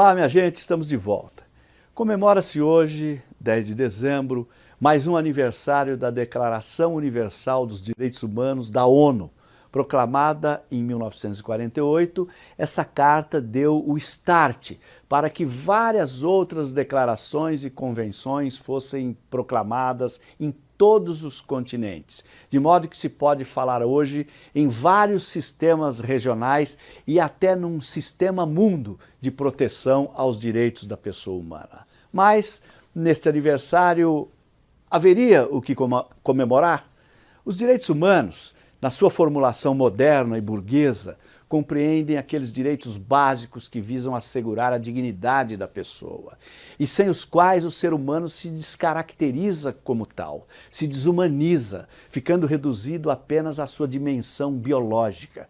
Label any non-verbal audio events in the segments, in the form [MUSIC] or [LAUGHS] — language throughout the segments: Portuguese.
Olá, minha gente, estamos de volta. Comemora-se hoje, 10 de dezembro, mais um aniversário da Declaração Universal dos Direitos Humanos da ONU. Proclamada em 1948, essa carta deu o start para que várias outras declarações e convenções fossem proclamadas em todos os continentes, de modo que se pode falar hoje em vários sistemas regionais e até num sistema mundo de proteção aos direitos da pessoa humana. Mas, neste aniversário, haveria o que comemorar? Os direitos humanos, na sua formulação moderna e burguesa, compreendem aqueles direitos básicos que visam assegurar a dignidade da pessoa e sem os quais o ser humano se descaracteriza como tal, se desumaniza, ficando reduzido apenas à sua dimensão biológica.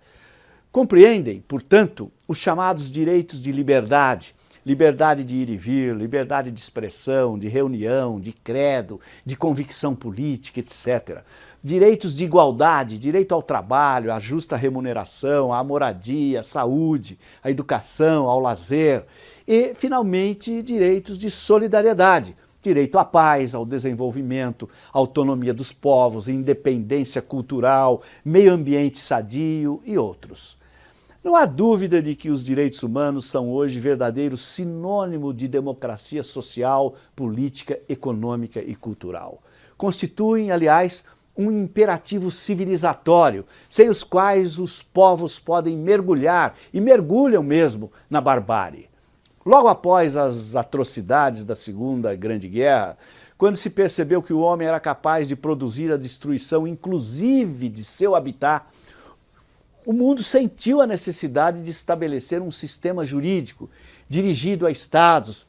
Compreendem, portanto, os chamados direitos de liberdade, liberdade de ir e vir, liberdade de expressão, de reunião, de credo, de convicção política, etc. Direitos de igualdade, direito ao trabalho, à justa remuneração, à moradia, à saúde, à educação, ao lazer. E, finalmente, direitos de solidariedade, direito à paz, ao desenvolvimento, autonomia dos povos, independência cultural, meio ambiente sadio e outros. Não há dúvida de que os direitos humanos são hoje verdadeiro sinônimo de democracia social, política, econômica e cultural. Constituem, aliás, um imperativo civilizatório, sem os quais os povos podem mergulhar, e mergulham mesmo, na barbárie. Logo após as atrocidades da Segunda Grande Guerra, quando se percebeu que o homem era capaz de produzir a destruição inclusive de seu habitat, o mundo sentiu a necessidade de estabelecer um sistema jurídico dirigido a estados,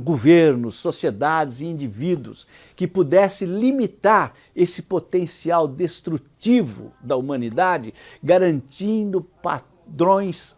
governos, sociedades e indivíduos que pudesse limitar esse potencial destrutivo da humanidade, garantindo padrões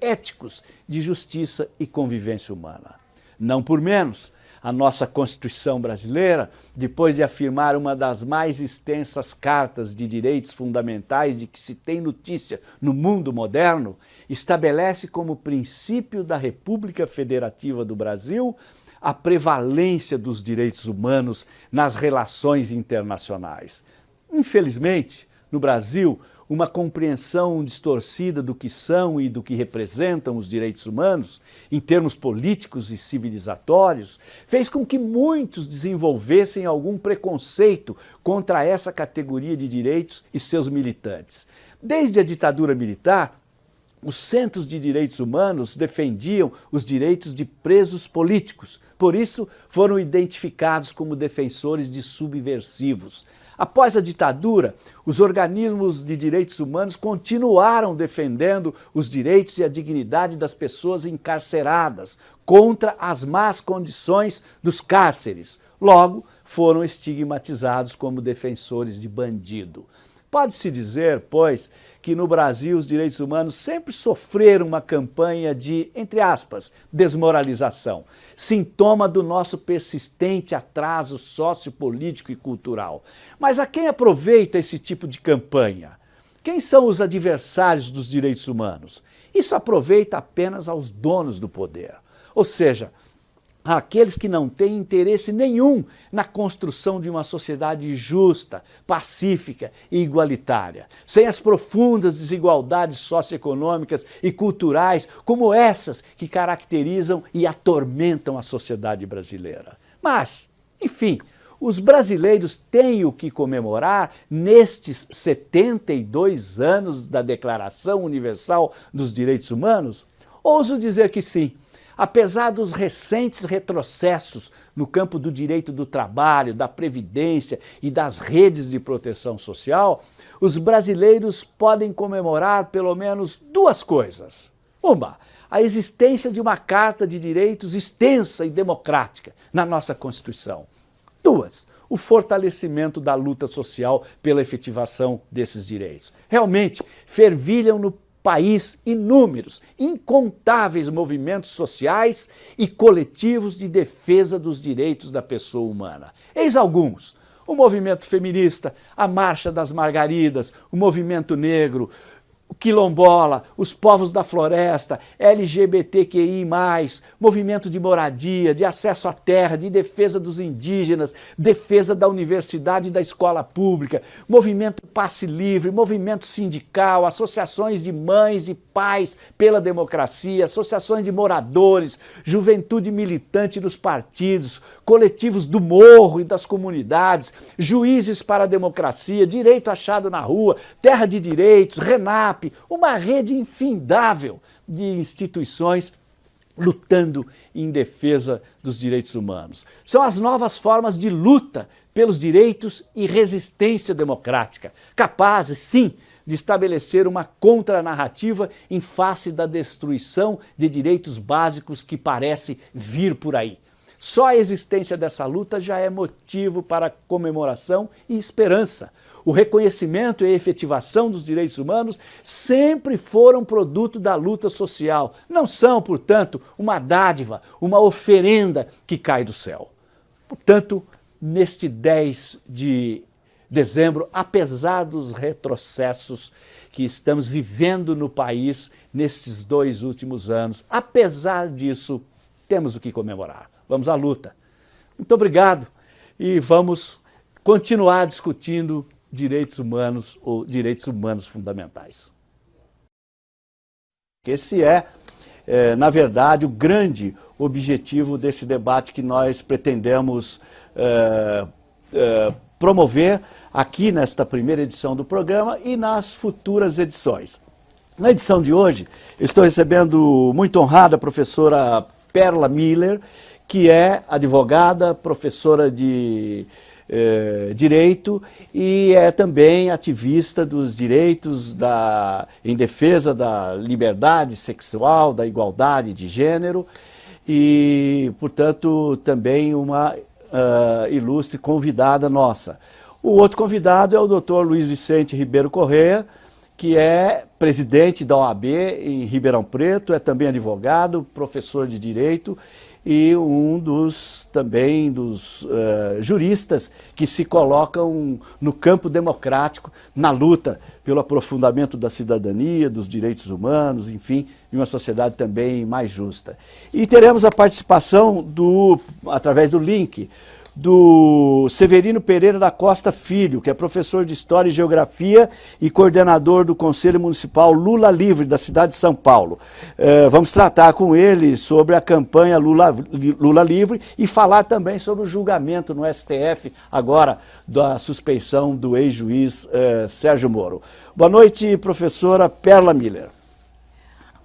éticos de justiça e convivência humana. Não por menos, a nossa Constituição brasileira, depois de afirmar uma das mais extensas cartas de direitos fundamentais de que se tem notícia no mundo moderno, estabelece como princípio da República Federativa do Brasil a prevalência dos direitos humanos nas relações internacionais. Infelizmente, no Brasil, uma compreensão distorcida do que são e do que representam os direitos humanos, em termos políticos e civilizatórios, fez com que muitos desenvolvessem algum preconceito contra essa categoria de direitos e seus militantes. Desde a ditadura militar, os centros de direitos humanos defendiam os direitos de presos políticos, por isso foram identificados como defensores de subversivos. Após a ditadura, os organismos de direitos humanos continuaram defendendo os direitos e a dignidade das pessoas encarceradas contra as más condições dos cárceres. Logo, foram estigmatizados como defensores de bandido. Pode-se dizer, pois, que no Brasil os direitos humanos sempre sofreram uma campanha de, entre aspas, desmoralização, sintoma do nosso persistente atraso sociopolítico e cultural. Mas a quem aproveita esse tipo de campanha? Quem são os adversários dos direitos humanos? Isso aproveita apenas aos donos do poder. Ou seja, aqueles que não têm interesse nenhum na construção de uma sociedade justa, pacífica e igualitária, sem as profundas desigualdades socioeconômicas e culturais como essas que caracterizam e atormentam a sociedade brasileira. Mas, enfim, os brasileiros têm o que comemorar nestes 72 anos da Declaração Universal dos Direitos Humanos? Ouso dizer que sim. Apesar dos recentes retrocessos no campo do direito do trabalho, da previdência e das redes de proteção social, os brasileiros podem comemorar pelo menos duas coisas. Uma, a existência de uma Carta de Direitos extensa e democrática na nossa Constituição. Duas, o fortalecimento da luta social pela efetivação desses direitos. Realmente, fervilham no país inúmeros, incontáveis movimentos sociais e coletivos de defesa dos direitos da pessoa humana. Eis alguns. O movimento feminista, a Marcha das Margaridas, o movimento negro, quilombola, os povos da floresta, LGBTQI+, movimento de moradia, de acesso à terra, de defesa dos indígenas, defesa da universidade e da escola pública, movimento passe livre, movimento sindical, associações de mães e pais pela democracia, associações de moradores, juventude militante dos partidos, coletivos do morro e das comunidades, juízes para a democracia, direito achado na rua, terra de direitos, RENAP, uma rede infindável de instituições lutando em defesa dos direitos humanos. São as novas formas de luta pelos direitos e resistência democrática, capazes, sim, de estabelecer uma contranarrativa em face da destruição de direitos básicos que parece vir por aí. Só a existência dessa luta já é motivo para comemoração e esperança. O reconhecimento e a efetivação dos direitos humanos sempre foram produto da luta social. Não são, portanto, uma dádiva, uma oferenda que cai do céu. Portanto, neste 10 de dezembro, apesar dos retrocessos que estamos vivendo no país nestes dois últimos anos, apesar disso, temos o que comemorar. Vamos à luta. Muito obrigado e vamos continuar discutindo direitos humanos ou direitos humanos fundamentais. Esse é, é, na verdade, o grande objetivo desse debate que nós pretendemos é, é, promover aqui nesta primeira edição do programa e nas futuras edições. Na edição de hoje, estou recebendo muito honrada a professora Perla Miller, que é advogada, professora de eh, direito e é também ativista dos direitos da, em defesa da liberdade sexual, da igualdade de gênero e, portanto, também uma uh, ilustre convidada nossa. O outro convidado é o doutor Luiz Vicente Ribeiro Correia, que é presidente da OAB em Ribeirão Preto, é também advogado, professor de Direito e um dos também dos uh, juristas que se colocam no campo democrático na luta pelo aprofundamento da cidadania, dos direitos humanos, enfim, de uma sociedade também mais justa. E teremos a participação do, através do link do Severino Pereira da Costa Filho, que é professor de História e Geografia e coordenador do Conselho Municipal Lula Livre, da cidade de São Paulo. É, vamos tratar com ele sobre a campanha Lula, Lula Livre e falar também sobre o julgamento no STF, agora, da suspeição do ex-juiz é, Sérgio Moro. Boa noite, professora Perla Miller.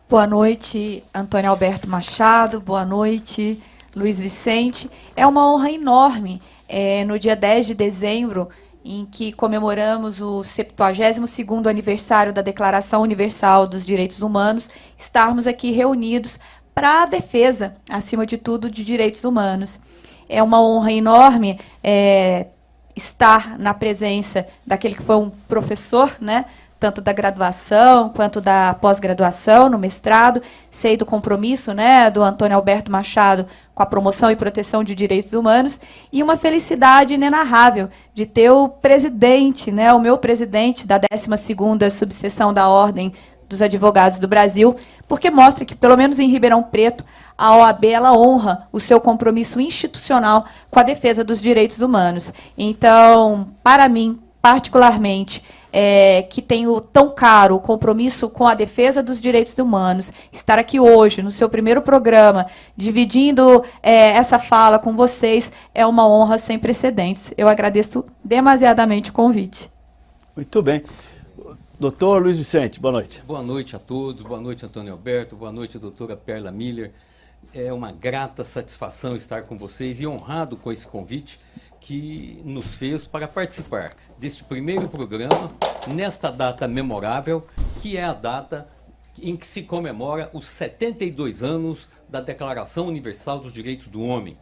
Boa noite, Antônio Alberto Machado. Boa noite, Luiz Vicente. É uma honra enorme, é, no dia 10 de dezembro, em que comemoramos o 72º aniversário da Declaração Universal dos Direitos Humanos, estarmos aqui reunidos para a defesa, acima de tudo, de direitos humanos. É uma honra enorme é, estar na presença daquele que foi um professor, né, tanto da graduação quanto da pós-graduação, no mestrado. Sei do compromisso né, do Antônio Alberto Machado com a promoção e proteção de direitos humanos, e uma felicidade inenarrável de ter o presidente, né, o meu presidente da 12ª subseção da Ordem dos Advogados do Brasil, porque mostra que, pelo menos em Ribeirão Preto, a OAB ela honra o seu compromisso institucional com a defesa dos direitos humanos. Então, para mim, particularmente, é, que tenho tão caro o compromisso com a defesa dos direitos humanos, estar aqui hoje, no seu primeiro programa, dividindo é, essa fala com vocês, é uma honra sem precedentes. Eu agradeço demasiadamente o convite. Muito bem. Doutor Luiz Vicente, boa noite. Boa noite a todos, boa noite Antônio Alberto, boa noite doutora Perla Miller. É uma grata satisfação estar com vocês e honrado com esse convite que nos fez para participar deste primeiro programa, nesta data memorável, que é a data em que se comemora os 72 anos da Declaração Universal dos Direitos do Homem.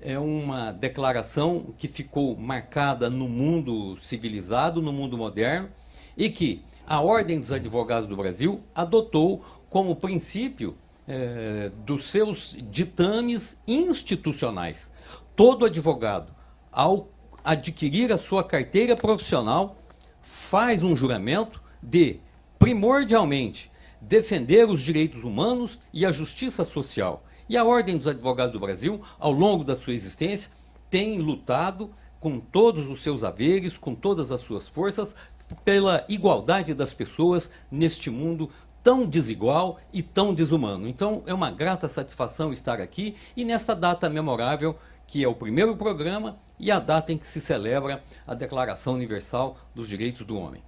É uma declaração que ficou marcada no mundo civilizado, no mundo moderno, e que a Ordem dos Advogados do Brasil adotou como princípio é, dos seus ditames institucionais. Todo advogado, ao adquirir a sua carteira profissional, faz um juramento de primordialmente defender os direitos humanos e a justiça social. E a Ordem dos Advogados do Brasil, ao longo da sua existência, tem lutado com todos os seus haveres, com todas as suas forças, pela igualdade das pessoas neste mundo tão desigual e tão desumano. Então é uma grata satisfação estar aqui e nesta data memorável, que é o primeiro programa e a data em que se celebra a Declaração Universal dos Direitos do Homem.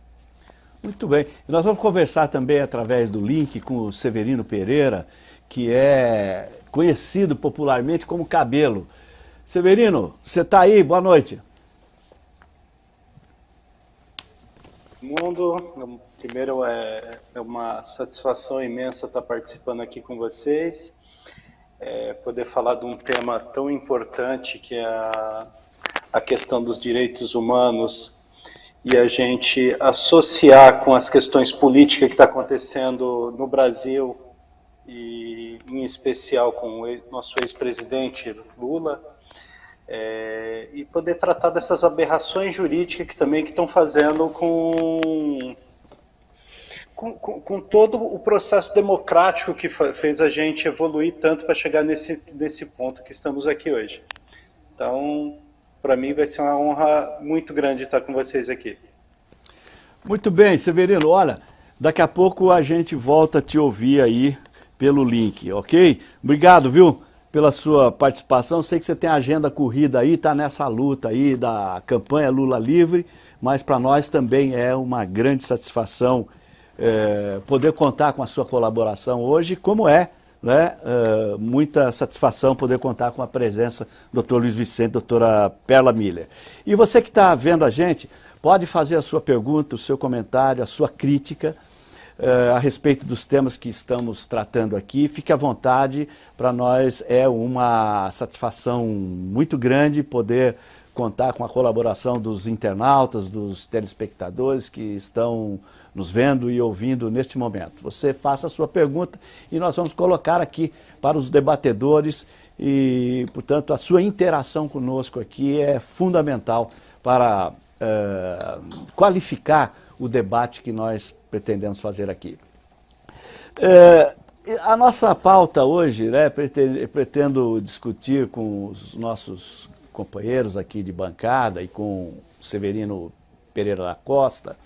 Muito bem. Nós vamos conversar também através do link com o Severino Pereira, que é conhecido popularmente como Cabelo. Severino, você está aí? Boa noite. Mundo, primeiro é, é uma satisfação imensa estar participando aqui com vocês, é, poder falar de um tema tão importante que é a, a questão dos direitos humanos e a gente associar com as questões políticas que está acontecendo no Brasil e em especial com o nosso ex-presidente Lula, é, e poder tratar dessas aberrações jurídicas que também que estão fazendo com, com, com, com, todo o processo democrático que fez a gente evoluir tanto para chegar nesse, nesse ponto que estamos aqui hoje. Então, para mim vai ser uma honra muito grande estar com vocês aqui. Muito bem, Severino, olha, daqui a pouco a gente volta a te ouvir aí pelo link, ok? Obrigado, viu? pela sua participação. Sei que você tem agenda corrida aí, está nessa luta aí da campanha Lula Livre, mas para nós também é uma grande satisfação é, poder contar com a sua colaboração hoje, como é né, é, muita satisfação poder contar com a presença do Dr. Luiz Vicente, doutora Perla Miller. E você que está vendo a gente, pode fazer a sua pergunta, o seu comentário, a sua crítica, uh, a respeito dos temas que estamos tratando aqui. Fique à vontade, para nós é uma satisfação muito grande poder contar com a colaboração dos internautas, dos telespectadores que estão nos vendo e ouvindo neste momento. Você faça a sua pergunta e nós vamos colocar aqui para os debatedores e, portanto, a sua interação conosco aqui é fundamental para uh, qualificar o debate que nós pretendemos fazer aqui. É, a nossa pauta hoje, né, pretendo, discutir com os nossos companheiros aqui de bancada e com Severino Pereira da Costa,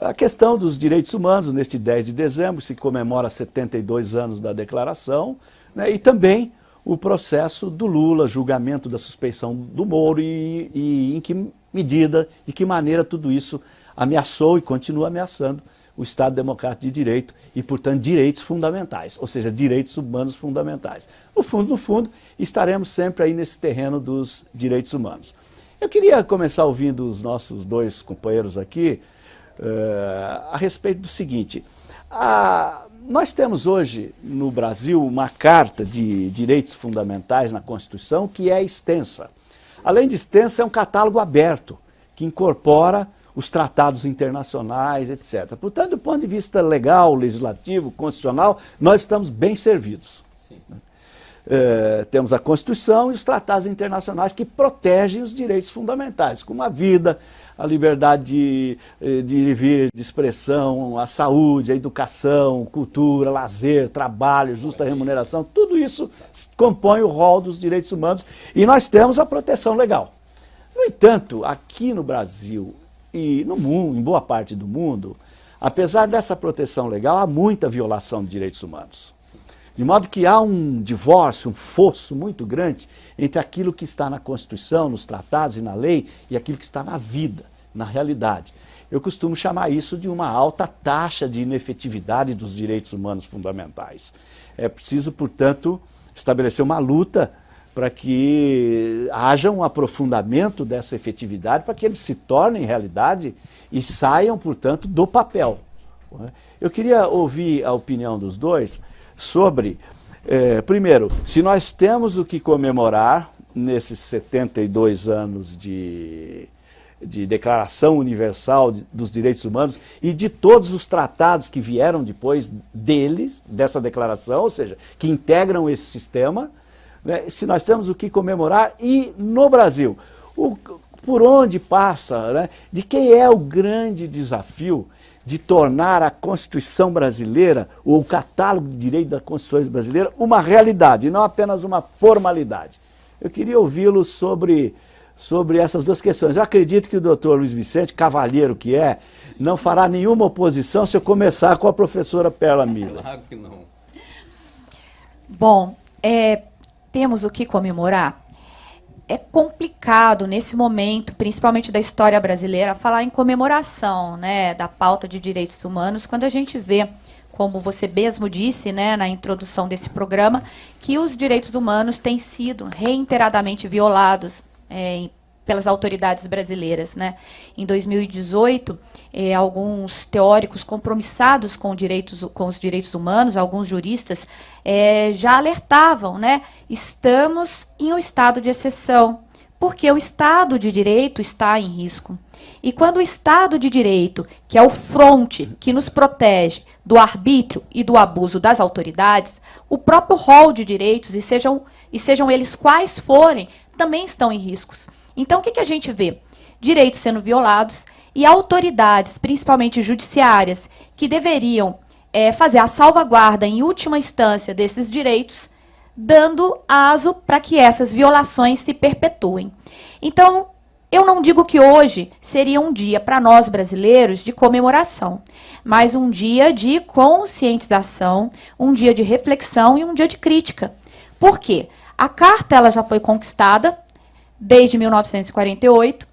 a questão dos direitos humanos, neste 10 de dezembro, se comemora 72 anos da declaração, né, e também o processo do Lula, julgamento da suspeição do Moro e, e em que medida, de que maneira tudo isso ameaçou e continua ameaçando o Estado Democrático de Direito e, portanto, direitos fundamentais, ou seja, direitos humanos fundamentais. No fundo, no fundo, estaremos sempre aí nesse terreno dos direitos humanos. Eu queria começar ouvindo os nossos dois companheiros aqui uh, a respeito do seguinte. A, nós temos hoje no Brasil uma carta de direitos fundamentais na Constituição que é extensa. Além de extensa, é um catálogo aberto que incorpora os tratados internacionais, etc. Portanto, do ponto de vista legal, legislativo, constitucional, nós estamos bem servidos. É, temos a Constituição e os tratados internacionais que protegem os direitos fundamentais, como a vida, a liberdade de, eh, de vir, de expressão, a saúde, a educação, cultura, lazer, trabalho, justa remuneração, tudo isso compõe o rol dos direitos humanos e nós temos a proteção legal. No entanto, aqui no Brasil, e no mundo, em boa parte do mundo, apesar dessa proteção legal, há muita violação de direitos humanos. De modo que há um divórcio, um fosso muito grande entre aquilo que está na Constituição, nos tratados e na lei e aquilo que está na vida, na realidade. Eu costumo chamar isso de uma alta taxa de inefetividade dos direitos humanos fundamentais. É preciso, portanto, estabelecer uma luta para que haja um aprofundamento dessa efetividade, para que eles se tornem realidade e saiam, portanto, do papel. Eu queria ouvir a opinião dos dois sobre, eh, primeiro, se nós temos o que comemorar nesses 72 anos de, de Declaração Universal dos Direitos Humanos e de todos os tratados que vieram depois deles, dessa declaração, ou seja, que integram esse sistema, né, se nós temos o que comemorar e no Brasil, o, por onde passa, né, de quem é o grande desafio de tornar a Constituição brasileira, ou o catálogo de direito da Constituição brasileira, uma realidade, e não apenas uma formalidade. Eu queria ouvi-lo sobre, sobre essas duas questões. Eu acredito que o doutor Luiz Vicente, cavalheiro que é, não fará nenhuma oposição se eu começar com a professora Perla Mila. Claro que não. Bom, é, temos o que comemorar é complicado nesse momento, principalmente da história brasileira, falar em comemoração né, da pauta de direitos humanos, quando a gente vê, como você mesmo disse né, na introdução desse programa, que os direitos humanos têm sido reiteradamente violados é, pelas autoridades brasileiras. Né? Em 2018, eh, alguns teóricos compromissados com, direitos, com, os direitos humanos, alguns juristas, eh, já alertavam, né? estamos em um estado de exceção, porque o Estado de Direito está em risco. E quando o Estado de Direito, que é o fronte que nos protege do arbítrio e do abuso das autoridades, o próprio rol de direitos, e sejam, e sejam eles quais forem, também estão em riscos. Então, o que, que a gente vê? Direitos sendo violados e autoridades, principalmente judiciárias, que deveriam é, fazer a salvaguarda em última instância desses direitos, dando aso para que essas violações se perpetuem. Então, eu não digo que hoje seria um dia para nós brasileiros de comemoração, mas um dia de conscientização, um dia de reflexão e um dia de crítica. Por quê? A carta ela já foi conquistada, desde 1948.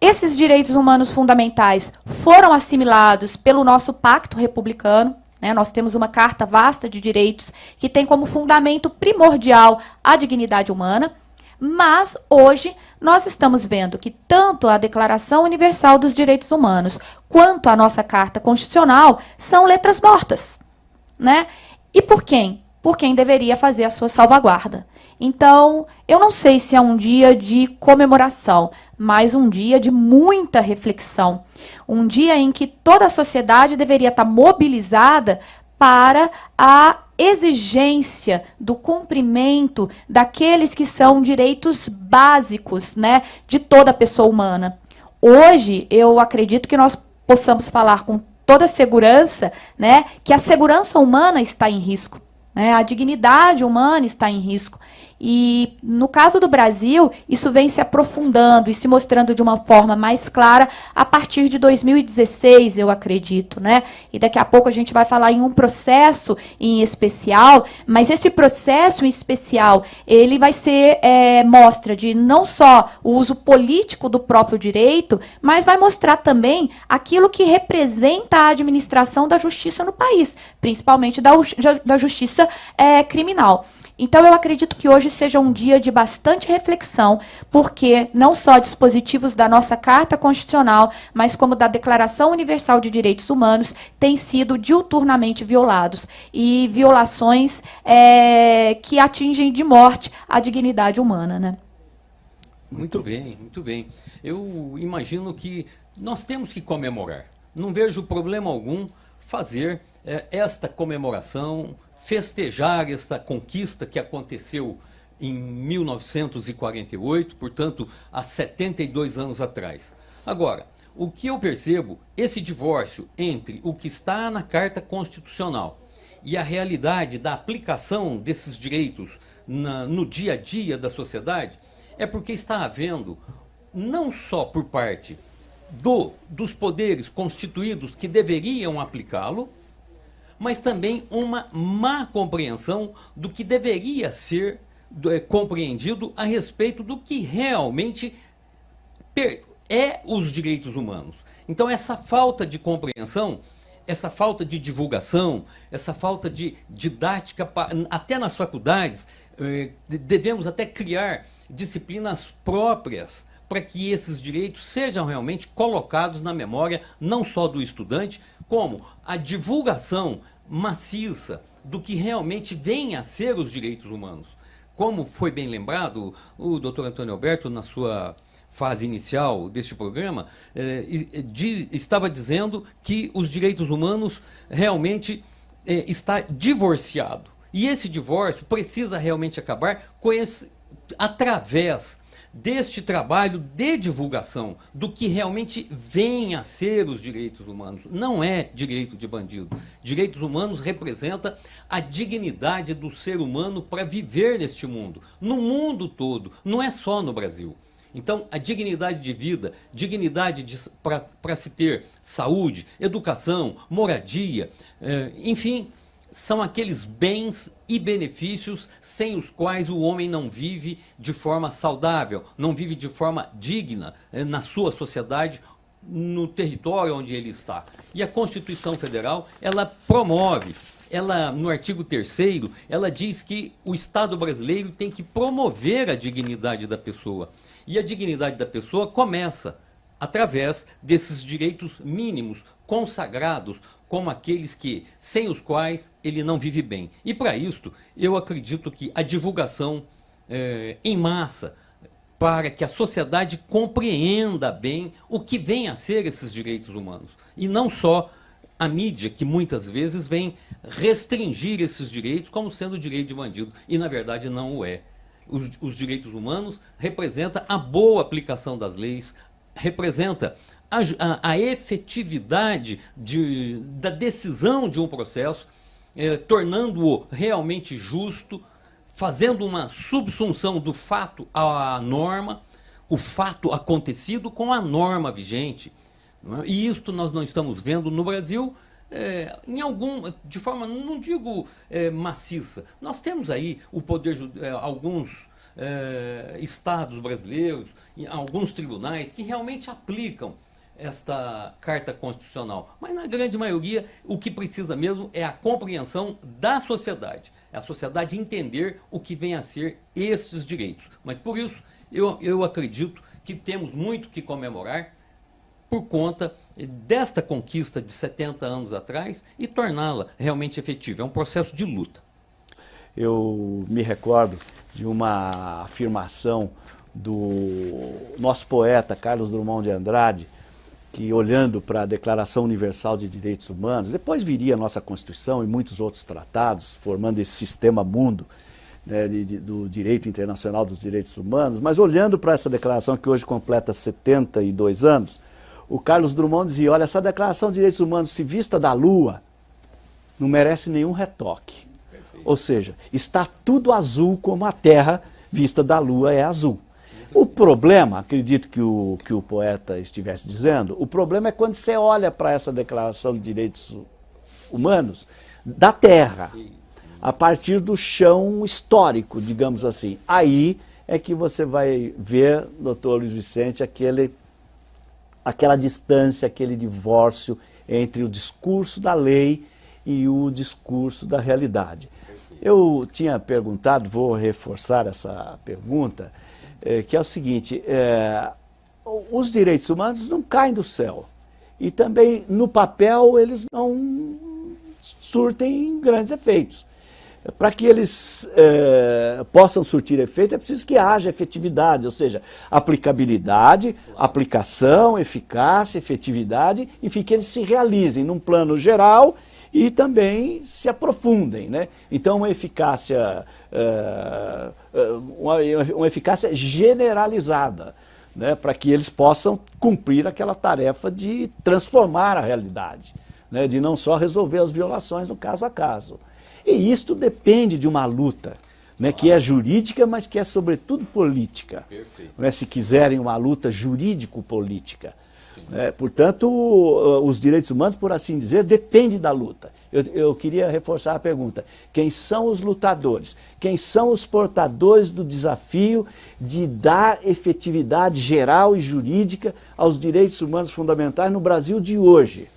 Esses direitos humanos fundamentais foram assimilados pelo nosso pacto republicano. Né? Nós temos uma carta vasta de direitos que tem como fundamento primordial a dignidade humana. Mas hoje nós estamos vendo que tanto a Declaração Universal dos Direitos Humanos quanto a nossa Carta Constitucional são letras mortas. Né? E por quem? Por quem deveria fazer a sua salvaguarda. Então, eu não sei se é um dia de comemoração, mas um dia de muita reflexão. Um dia em que toda a sociedade deveria estar mobilizada para a exigência do cumprimento daqueles que são direitos básicos né, de toda pessoa humana. Hoje, eu acredito que nós possamos falar com toda segurança né, que a segurança humana está em risco. Né, a dignidade humana está em risco. E no caso do Brasil, isso vem se aprofundando e se mostrando de uma forma mais clara a partir de 2016, eu acredito, né? E daqui a pouco a gente vai falar em um processo em especial, mas esse processo em especial, ele vai ser é, mostra de não só o uso político do próprio direito, mas vai mostrar também aquilo que representa a administração da justiça no país, principalmente da, da justiça é, criminal. Então, eu acredito que hoje seja um dia de bastante reflexão, porque não só dispositivos da nossa Carta Constitucional, mas como da Declaração Universal de Direitos Humanos, têm sido diuturnamente violados. E violações é, que atingem de morte a dignidade humana. Né? Muito bem, muito bem. Eu imagino que nós temos que comemorar. Não vejo problema algum fazer é, esta comemoração festejar esta conquista que aconteceu em 1948, portanto, há 72 anos atrás. Agora, o que eu percebo, esse divórcio entre o que está na Carta Constitucional e a realidade da aplicação desses direitos na, no dia a dia da sociedade, é porque está havendo, não só por parte do, dos poderes constituídos que deveriam aplicá-lo, mas também uma má compreensão do que deveria ser é, compreendido a respeito do que realmente é os direitos humanos. Então essa falta de compreensão, essa falta de divulgação, essa falta de didática, até nas faculdades, é, devemos até criar disciplinas próprias para que esses direitos sejam realmente colocados na memória não só do estudante, como a divulgação maciça do que realmente vem a ser os direitos humanos. Como foi bem lembrado, o doutor Antônio Alberto, na sua fase inicial deste programa, eh, de, estava dizendo que os direitos humanos realmente eh, está divorciado. E esse divórcio precisa realmente acabar esse, através deste trabalho de divulgação do que realmente vem a ser os direitos humanos. Não é direito de bandido. Direitos humanos representa a dignidade do ser humano para viver neste mundo, no mundo todo, não é só no Brasil. Então, a dignidade de vida, dignidade para se ter saúde, educação, moradia, eh, enfim, são aqueles bens e benefícios sem os quais o homem não vive de forma saudável, não vive de forma digna eh, na sua sociedade, no território onde ele está. E a Constituição Federal, ela promove ela no artigo 3 ela diz que o Estado brasileiro tem que promover a dignidade da pessoa. E a dignidade da pessoa começa através desses direitos mínimos consagrados como aqueles que sem os quais ele não vive bem. E para isto, eu acredito que a divulgação é, em massa para que a sociedade compreenda bem o que vem a ser esses direitos humanos. E não só a mídia que muitas vezes vem restringir esses direitos como sendo direito de bandido. E na verdade não o é. Os, os direitos humanos, representa a boa aplicação das leis, representa a, a, a efetividade de, da decisão de um processo, eh, tornando-o realmente justo, fazendo uma subsunção do fato à norma, o fato acontecido com a norma vigente. É? E isto nós não estamos vendo no Brasil é, em algum, de forma, não digo é, maciça. Nós temos aí o poder, é, alguns é, estados brasileiros, alguns tribunais que realmente aplicam esta carta constitucional. Mas na grande maioria, o que precisa mesmo é a compreensão da sociedade. É a sociedade entender o que vem a ser esses direitos. Mas por isso, eu, eu acredito que temos muito que comemorar por conta desta conquista de 70 anos atrás e torná-la realmente efetiva. É um processo de luta. Eu me recordo de uma afirmação do nosso poeta Carlos Drummond de Andrade, que olhando para a Declaração Universal de Direitos Humanos, depois viria a nossa Constituição e muitos outros tratados, formando esse sistema mundo né, de, de, do direito internacional dos direitos humanos, mas olhando para essa declaração que hoje completa 72 anos, o Carlos Drummond dizia, olha, essa declaração de direitos humanos, se vista da lua, não merece nenhum retoque. Perfeito. Ou seja, está tudo azul como a terra vista da lua é azul. O problema, acredito que o, que o poeta estivesse dizendo, o problema é quando você olha para essa declaração de direitos humanos da terra, a partir do chão histórico, digamos assim. Aí é que você vai ver, doutor Luiz Vicente, aquele aquela distância, aquele divórcio entre o discurso da lei e o discurso da realidade. Eu tinha perguntado, vou reforçar essa pergunta, é, que é o seguinte, é, os direitos humanos não caem do céu. E também, no papel, eles não surtem grandes efeitos. Para que eles é, possam surtir efeito, é preciso que haja efetividade, ou seja, aplicabilidade, aplicação, eficácia, efetividade, enfim, que eles se realizem num plano geral e também se aprofundem. Né? Então, uma eficácia, é, uma, uma eficácia generalizada, né? para que eles possam cumprir aquela tarefa de transformar a realidade, né? de não só resolver as violações no caso a caso. E isto depende de uma luta, né, que é jurídica, mas que é sobretudo política. Né, se quiserem uma luta jurídico-política. Né, portanto, os direitos humanos, por assim dizer, dependem da luta. Eu, eu, queria reforçar a pergunta. Quem são os lutadores? Quem são os portadores do desafio de dar efetividade geral e jurídica aos direitos humanos fundamentais no Brasil de hoje?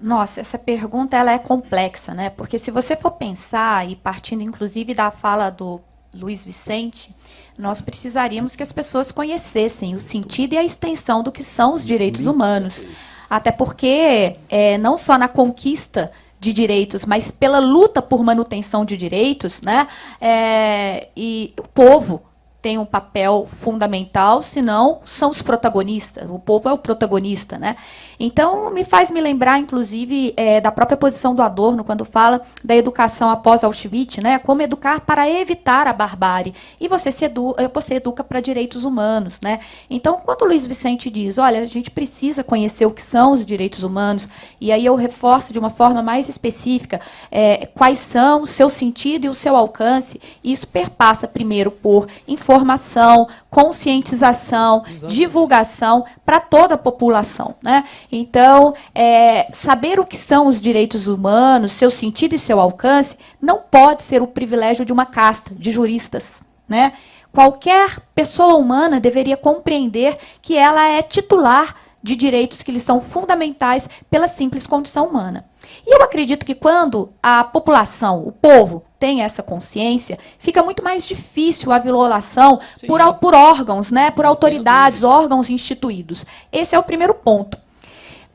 Nossa, essa pergunta ela é complexa, né? Porque se você for pensar, e partindo inclusive da fala do Luiz Vicente, nós precisaríamos que as pessoas conhecessem o sentido e a extensão do que são os direitos humanos. Até porque, é, não só na conquista de direitos, mas pela luta por manutenção de direitos, né? É, e o povo tem um papel fundamental, senão são os protagonistas, o povo é o protagonista. Né? Então, me faz me lembrar, inclusive, é, da própria posição do Adorno, quando fala da educação após Auschwitz, né? como educar para evitar a barbárie. E você, se edu eh, você educa para direitos humanos. Né? Então, quando o Luiz Vicente diz, olha, a gente precisa conhecer o que são os direitos humanos, e aí eu reforço de uma forma mais específica é, quais são o seu sentido e o seu alcance, e isso perpassa primeiro por informação, conscientização, Exato. divulgação para toda a população. Né? Então, é, saber o que são os direitos humanos, seu sentido e seu alcance, não pode ser o privilégio de uma casta de juristas. Né? Qualquer pessoa humana deveria compreender que ela é titular de direitos que lhe são fundamentais pela simples condição humana. E eu acredito que quando a população, o povo, tem essa consciência, fica muito mais difícil a violação por, por órgãos, né, por autoridades, órgãos instituídos. Esse é o primeiro ponto.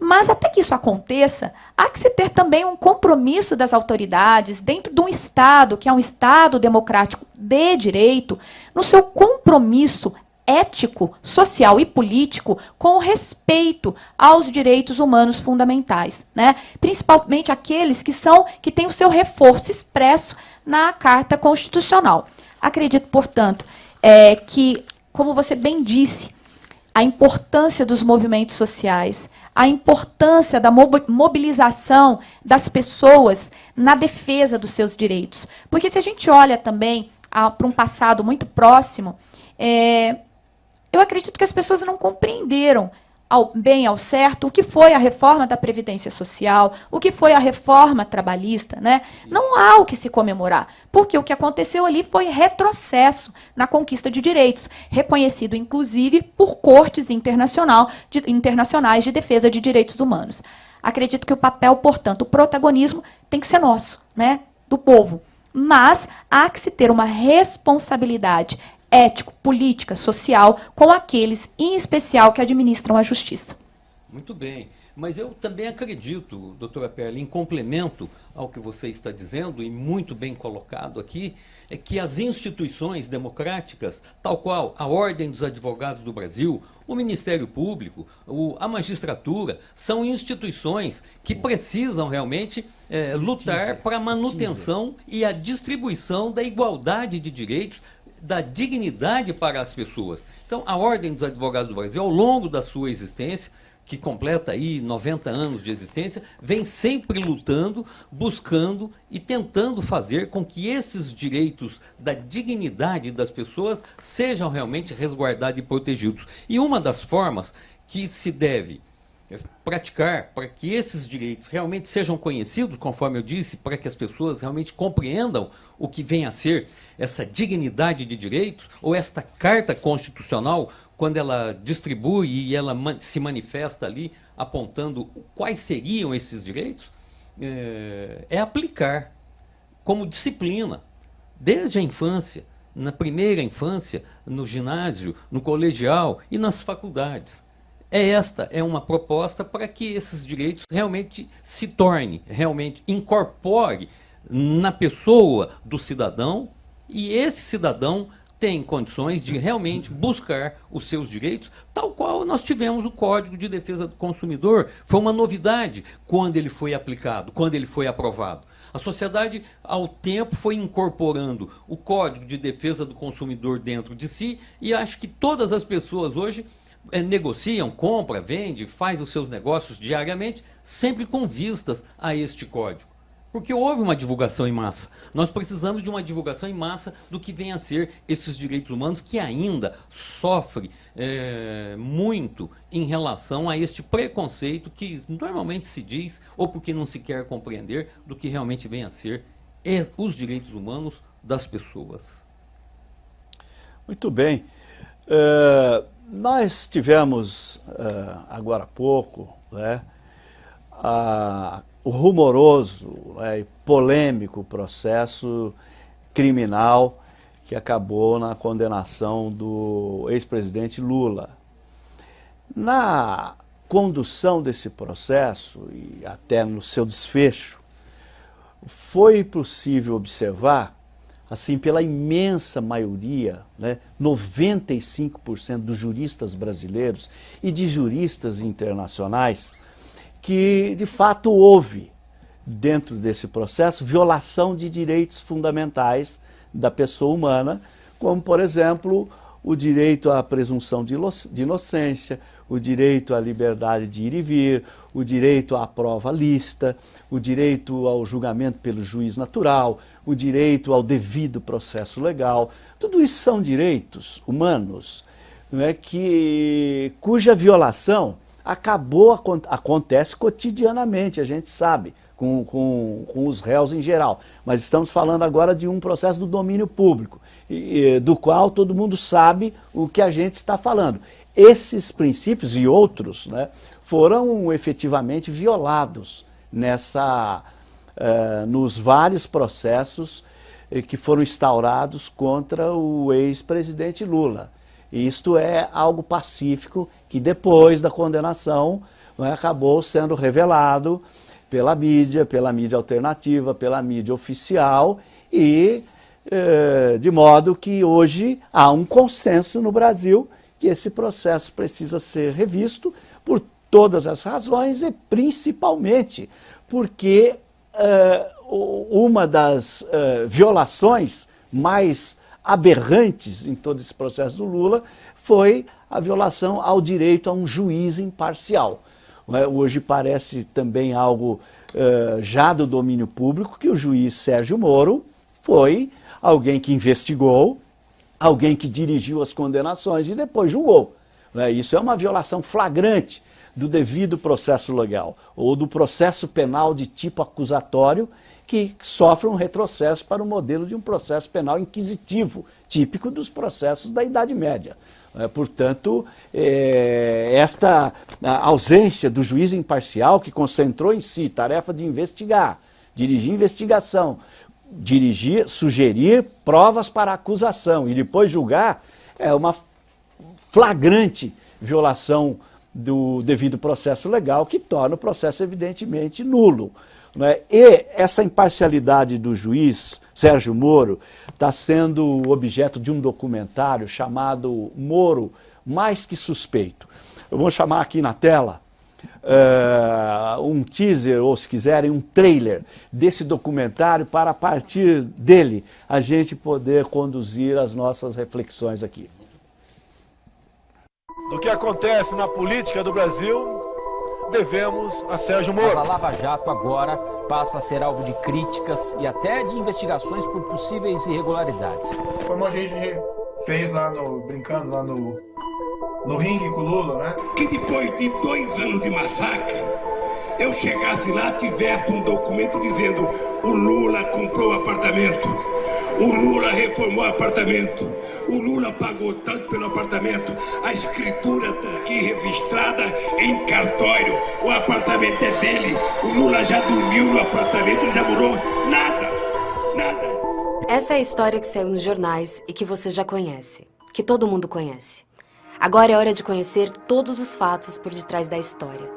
Mas até que isso aconteça, há que se ter também um compromisso das autoridades dentro de um Estado, que é um Estado democrático de direito, no seu compromisso ético, social e político com respeito aos direitos humanos fundamentais, né? Principalmente aqueles que são que têm o seu reforço expresso na Carta Constitucional. Acredito, portanto, é, que, como você bem disse, a importância dos movimentos sociais, a importância da mobilização das pessoas na defesa dos seus direitos. Porque se a gente olha também para um passado muito próximo, é, eu acredito que as pessoas não compreenderam ao bem ao certo o que foi a reforma da Previdência Social, o que foi a reforma trabalhista. Né? Não há o que se comemorar, porque o que aconteceu ali foi retrocesso na conquista de direitos, reconhecido inclusive por cortes internacional, de, internacionais de defesa de direitos humanos. Acredito que o papel, portanto, o protagonismo tem que ser nosso, né, do povo. Mas há que se ter uma responsabilidade ético, política, social com aqueles, em especial, que administram a justiça. Muito bem. Mas eu também acredito, doutora Perla, em complemento ao que você está dizendo, e muito bem colocado aqui, é que as instituições democráticas, tal qual a Ordem dos Advogados do Brasil, o Ministério Público, o, a magistratura, são instituições que precisam realmente é, lutar para a manutenção e a distribuição da igualdade de direitos da dignidade para as pessoas. Então, a Ordem dos Advogados do Brasil, ao longo da sua existência, que completa aí 90 anos de existência, vem sempre lutando, buscando e tentando fazer com que esses direitos da dignidade das pessoas sejam realmente resguardados e protegidos. E uma das formas que se deve praticar para que esses direitos realmente sejam conhecidos, conforme eu disse, para que as pessoas realmente compreendam o que vem a ser essa dignidade de direitos, ou esta carta constitucional, quando ela distribui e ela se manifesta ali, apontando quais seriam esses direitos, é, é aplicar como disciplina, desde a infância, na primeira infância, no ginásio, no colegial e nas faculdades. É esta é uma proposta para que esses direitos realmente se tornem, realmente incorpore na pessoa do cidadão e esse cidadão tem condições de realmente buscar os seus direitos, tal qual nós tivemos o Código de Defesa do Consumidor. Foi uma novidade quando ele foi aplicado, quando ele foi aprovado. A sociedade, ao tempo, foi incorporando o Código de Defesa do Consumidor dentro de si e acho que todas as pessoas hoje é, negociam, compra, vende, faz os seus negócios diariamente, sempre com vistas a este código. Porque houve uma divulgação em massa. Nós precisamos de uma divulgação em massa do que vem a ser esses direitos humanos que ainda sofre é, muito em relação a este preconceito que normalmente se diz, ou porque não se quer compreender, do que realmente vem a ser é, os direitos humanos das pessoas. Muito bem. Uh, nós tivemos uh, agora há pouco né, a, o rumoroso né, e polêmico processo criminal que acabou na condenação do ex-presidente Lula. Na condução desse processo e até no seu desfecho, foi possível observar assim, pela imensa maioria, né, 95% dos juristas brasileiros e de juristas internacionais, que de fato houve, dentro desse processo, violação de direitos fundamentais da pessoa humana, como, por exemplo, o direito à presunção de inocência, o direito à liberdade de ir e vir, o direito à prova lista, o direito ao julgamento pelo juiz natural, o direito ao devido processo legal. Tudo isso são direitos humanos não é, que, cuja violação acabou, acontece cotidianamente, a gente sabe, com, com, com os réus em geral. Mas estamos falando agora de um processo do domínio público, e, do qual todo mundo sabe o que a gente está falando. Esses princípios e outros né, foram efetivamente violados nessa, uh, nos vários processos eh, que foram instaurados contra o ex-presidente Lula. E isto é algo pacífico que depois da condenação né, acabou sendo revelado pela mídia, pela mídia alternativa, pela mídia oficial e eh, de modo que hoje há um consenso no Brasil que esse processo precisa ser revisto por todas as razões e principalmente porque uh, uma das uh, violações mais aberrantes em todo esse processo do Lula foi a violação ao direito a um juiz imparcial. É? Hoje parece também algo uh, já do domínio público que o juiz Sérgio Moro foi alguém que investigou, alguém que dirigiu as condenações e depois julgou. Né? Isso é uma violação flagrante do devido processo legal ou do processo penal de tipo acusatório que sofre um retrocesso para o modelo de um processo penal inquisitivo, típico dos processos da Idade Média. É, portanto, é, esta ausência do juiz imparcial que concentrou em si tarefa de investigar, dirigir investigação, dirigir, sugerir provas para acusação e depois julgar, é uma flagrante violação do devido processo legal que torna o processo evidentemente nulo. Né? E essa imparcialidade do juiz Sérgio Moro está sendo objeto de um documentário chamado Moro Mais Que Suspeito. Eu vou chamar aqui na tela uh, um teaser, ou se quiserem, um trailer desse documentário para a partir dele a gente poder conduzir as nossas reflexões aqui. Do que acontece na política do Brasil, devemos a Sérgio Moro. Mas a Lava Jato agora passa a ser alvo de críticas e até de investigações por possíveis irregularidades. Como a gente fez lá no, brincando lá no, no ringue com o Lula, né? Que depois de dois anos de massacre, eu chegasse lá, tivesse um documento dizendo o Lula comprou apartamento, o Lula reformou apartamento, o Lula pagou tanto pelo apartamento, a escritura está aqui registrada em cartório, o apartamento é dele, o Lula já dormiu no apartamento, já morou, nada, nada. Essa é a história que saiu nos jornais e que você já conhece, que todo mundo conhece. Agora é hora de conhecer todos os fatos por detrás da história.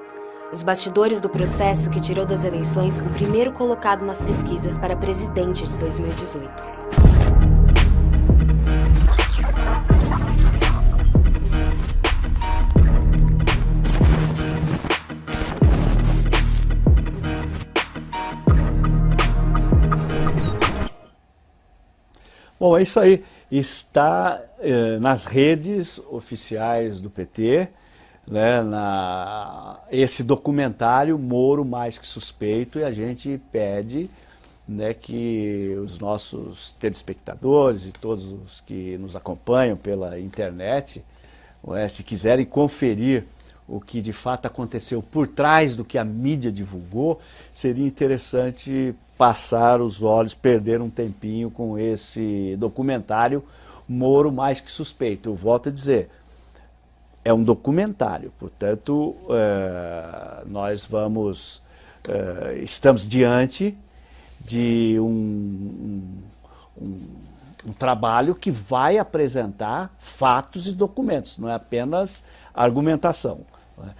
Os bastidores do processo que tirou das eleições o primeiro colocado nas pesquisas para presidente de 2018. Bom, é isso aí está eh, nas redes oficiais do PT, né, na, esse documentário Moro Mais Que Suspeito, e a gente pede né, que os nossos telespectadores e todos os que nos acompanham pela internet, né, se quiserem conferir o que de fato aconteceu por trás do que a mídia divulgou, seria interessante passar os olhos, perder um tempinho com esse documentário Moro Mais Que Suspeito. Eu volto a dizer, é um documentário, portanto, é, nós vamos, é, estamos diante de um, um, um, trabalho que vai apresentar fatos e documentos, não é apenas argumentação. Né?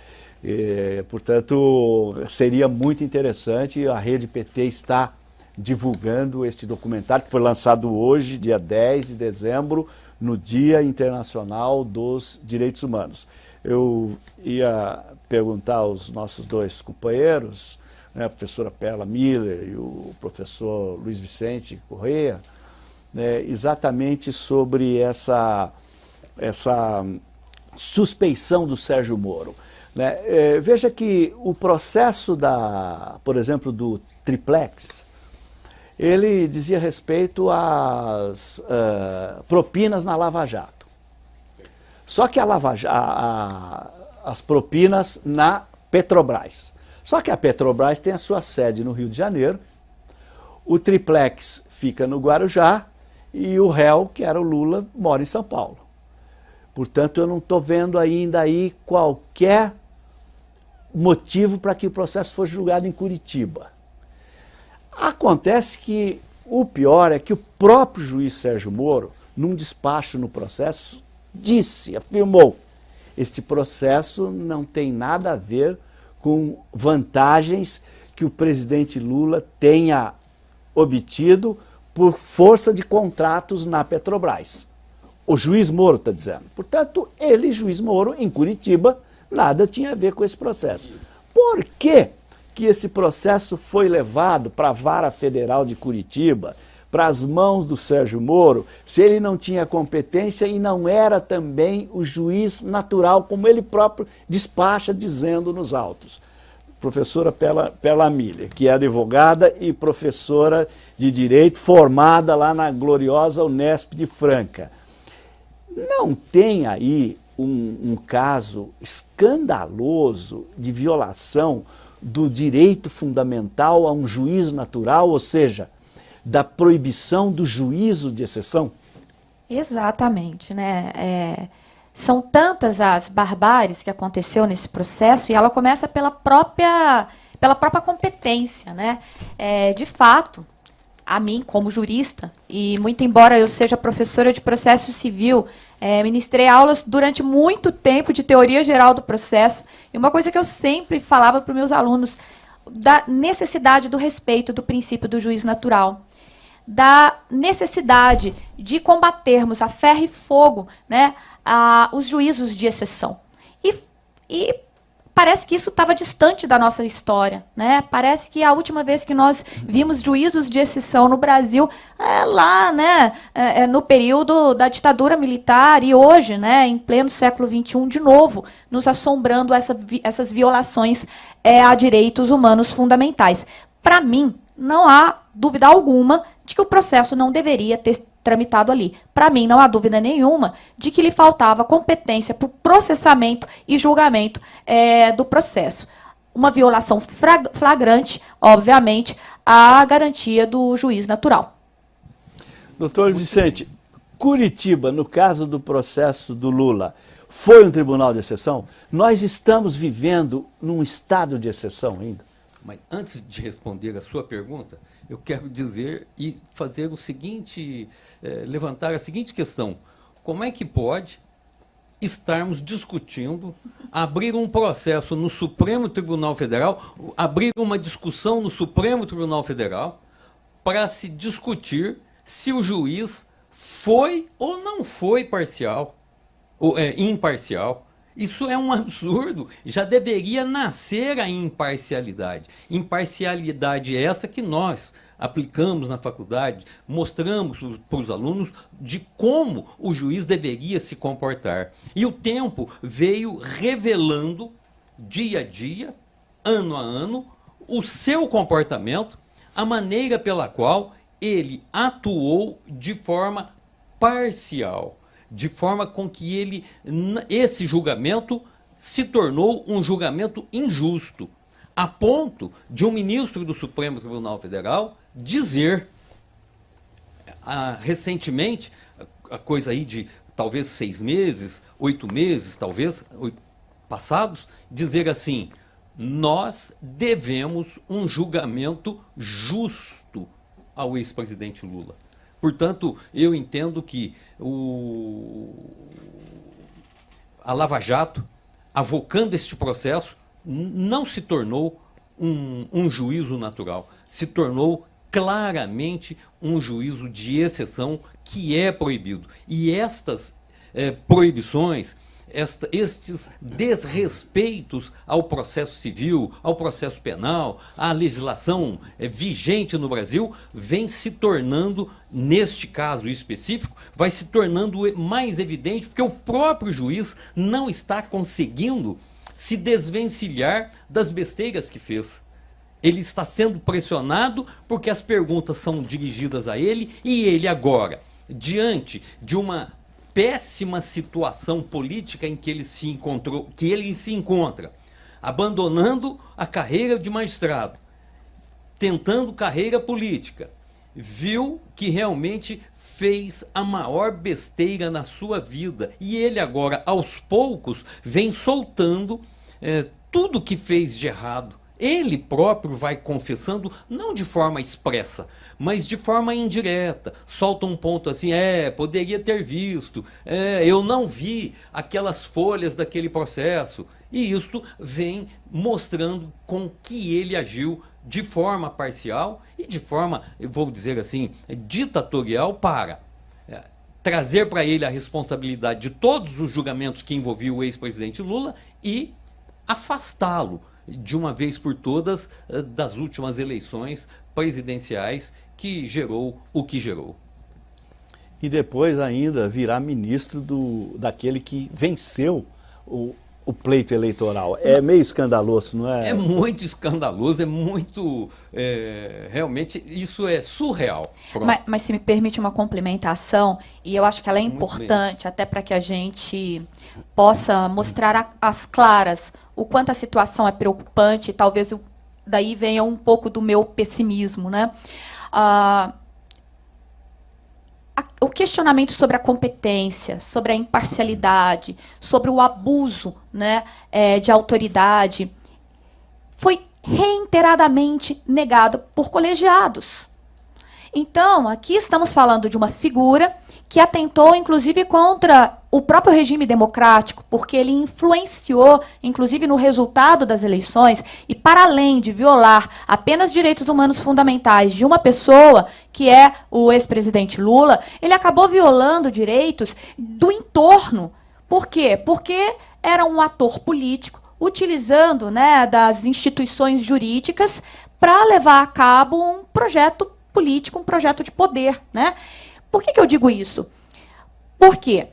E, portanto, seria muito interessante, a rede PT está divulgando este documentário que foi lançado hoje, dia 10 de dezembro, no Dia Internacional dos Direitos Humanos. Eu ia perguntar aos nossos dois companheiros, né, a professora Perla Miller e o professor Luiz Vicente Correia, né, exatamente sobre essa, essa suspeição do Sérgio Moro. Né? É, veja que o processo, da, por exemplo, do triplex, ele dizia respeito às uh, propinas na Lava Jato. Só que a Lava, a, a, as propinas na Petrobras. Só que a Petrobras tem a sua sede no Rio de Janeiro, o triplex fica no Guarujá e o réu, que era o Lula, mora em São Paulo. Portanto, eu não estou vendo ainda aí qualquer motivo para que o processo fosse julgado em Curitiba. Acontece que o pior é que o próprio juiz Sérgio Moro, num despacho no processo, disse, afirmou, este processo não tem nada a ver com vantagens que o presidente Lula tenha obtido por força de contratos na Petrobras. O juiz Moro está dizendo. Portanto, ele, juiz Moro, em Curitiba, nada tinha a ver com esse processo. Por que, que esse processo foi levado para a Vara Federal de Curitiba, para as mãos do Sérgio Moro, se ele não tinha competência e não era também o juiz natural, como ele próprio despacha dizendo nos autos? Professora Pela, Pela Miller, que é advogada e professora de Direito, formada lá na gloriosa Unesp de Franca. Não tem aí um, um caso escandaloso de violação do direito fundamental a um juízo natural, ou seja, da proibição do juízo de exceção? Exatamente, né? É, são tantas as barbáries que aconteceu nesse processo e ela começa pela própria, pela própria competência, né? É, de fato, a mim como jurista e muito embora eu seja professora de processo civil é, ministrei aulas durante muito tempo de teoria geral do processo. E uma coisa que eu sempre falava para os meus alunos, da necessidade do respeito do princípio do juiz natural. Da necessidade de combatermos a ferro e fogo né, a, os juízos de exceção. E, e parece que isso estava distante da nossa história. Né? Parece que a última vez que nós vimos juízos de exceção no Brasil é lá né, é, é no período da ditadura militar e hoje, né, em pleno século XXI, de novo, nos assombrando essa, essas violações é, a direitos humanos fundamentais. Para mim, não há dúvida alguma de que o processo não deveria ter tramitado ali. Para mim, não há dúvida nenhuma de que lhe faltava competência para o processamento e julgamento é, do processo. Uma violação flagrante, obviamente, à garantia do juiz natural. Doutor Vicente, Curitiba, no caso do processo do Lula, foi um tribunal de exceção? Nós estamos vivendo num estado de exceção ainda? Mas antes de responder a sua pergunta, eu quero dizer e fazer o seguinte, eh, levantar a seguinte questão. Como é que pode estarmos discutindo, abrir um processo no Supremo Tribunal Federal, abrir uma discussão no Supremo Tribunal Federal para se discutir se o juiz foi ou não foi parcial, ou é, imparcial. Isso é um absurdo. Já deveria nascer a imparcialidade. Imparcialidade essa que nós aplicamos na faculdade, mostramos para os alunos de como o juiz deveria se comportar. E o tempo veio revelando, dia a dia, ano a ano, o seu comportamento, a maneira pela qual ele atuou de forma parcial de forma com que ele, esse julgamento se tornou um julgamento injusto, a ponto de um ministro do Supremo Tribunal Federal dizer, ah, recentemente, a coisa aí de talvez seis meses, oito meses, talvez, passados, dizer assim, nós devemos um julgamento justo ao ex-presidente Lula. Portanto, eu entendo que o, a Lava Jato, avocando este processo, não se tornou um, um juízo natural, se tornou claramente um juízo de exceção que é proibido. E estas eh, proibições, esta, estes desrespeitos ao processo civil, ao processo penal, à legislação eh, vigente no Brasil, vem se tornando, neste caso específico, vai se tornando mais evidente, porque o próprio juiz não está conseguindo se desvencilhar das besteiras que fez. Ele está sendo pressionado porque as perguntas são dirigidas a ele e ele agora, diante de uma péssima situação política em que ele se encontrou, que ele se encontra, abandonando a carreira de magistrado, tentando carreira política, viu que realmente fez a maior besteira na sua vida. E ele agora, aos poucos, vem soltando é, tudo que fez de errado. Ele próprio vai confessando, não de forma expressa, mas de forma indireta. Solta um ponto assim, é, poderia ter visto, é, eu não vi aquelas folhas daquele processo. E isto vem mostrando com que ele agiu de forma parcial e de forma, vou dizer assim, ditatorial para é, trazer para ele a responsabilidade de todos os julgamentos que envolviam o ex-presidente Lula e afastá-lo de uma vez por todas eh, das últimas eleições presidenciais que gerou o que gerou. E depois ainda virar ministro do, daquele que venceu o, o pleito eleitoral. É meio escandaloso, não é? É muito escandaloso, é muito. É, realmente, isso é surreal. Mas, mas, se me permite uma complementação, e eu acho que ela é importante, até para que a gente possa mostrar as claras o quanto a situação é preocupante, talvez eu, daí venha um pouco do meu pessimismo. Né? Ah, o questionamento sobre a competência, sobre a imparcialidade, sobre o abuso né, é, de autoridade, foi reiteradamente negado por colegiados. Então, aqui estamos falando de uma figura que atentou, inclusive, contra o próprio regime democrático, porque ele influenciou, inclusive, no resultado das eleições, e para além de violar apenas direitos humanos fundamentais de uma pessoa, que é o ex-presidente Lula, ele acabou violando direitos do entorno. Por quê? Porque era um ator político utilizando né, das instituições jurídicas para levar a cabo um projeto político, um projeto de poder. Né? Por que, que eu digo isso? Porque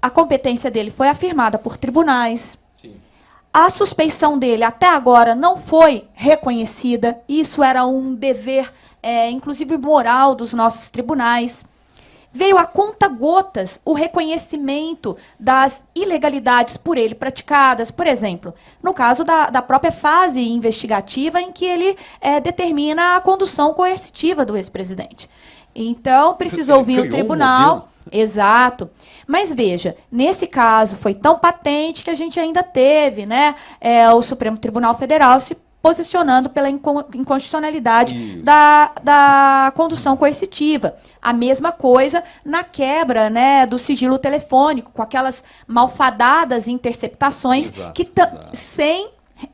a competência dele foi afirmada por tribunais. Sim. A suspeição dele até agora não foi reconhecida. Isso era um dever, é, inclusive moral, dos nossos tribunais. Veio a conta gotas o reconhecimento das ilegalidades por ele praticadas. Por exemplo, no caso da, da própria fase investigativa em que ele é, determina a condução coercitiva do ex-presidente. Então, precisou vir o tribunal. Um exato. Mas veja, nesse caso foi tão patente que a gente ainda teve né, é, o Supremo Tribunal Federal se posicionando pela inconstitucionalidade da, da condução coercitiva. A mesma coisa na quebra né, do sigilo telefônico, com aquelas malfadadas interceptações exato, que sem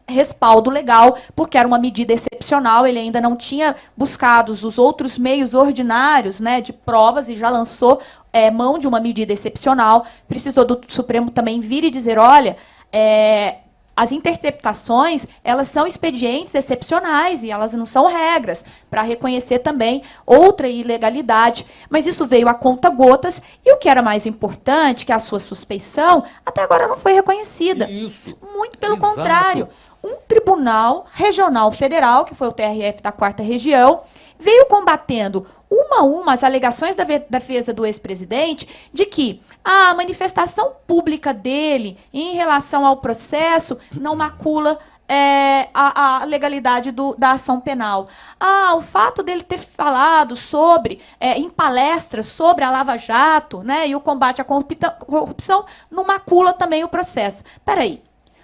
respaldo legal, porque era uma medida excepcional, ele ainda não tinha buscado os outros meios ordinários né, de provas e já lançou é, mão de uma medida excepcional. Precisou do Supremo também vir e dizer, olha, é, as interceptações, elas são expedientes excepcionais e elas não são regras, para reconhecer também outra ilegalidade. Mas isso veio a conta gotas e o que era mais importante, que a sua suspeição, até agora não foi reconhecida. Isso. Muito pelo Exato. contrário. Um tribunal regional federal, que foi o TRF da quarta região, veio combatendo uma a uma as alegações da defesa do ex-presidente de que a manifestação pública dele em relação ao processo não macula é, a, a, legalidade do, da ação penal. Ah, o fato dele ter falado sobre, é, em palestras, sobre a Lava Jato né, e o combate à corrupção, não macula também o processo. Peraí,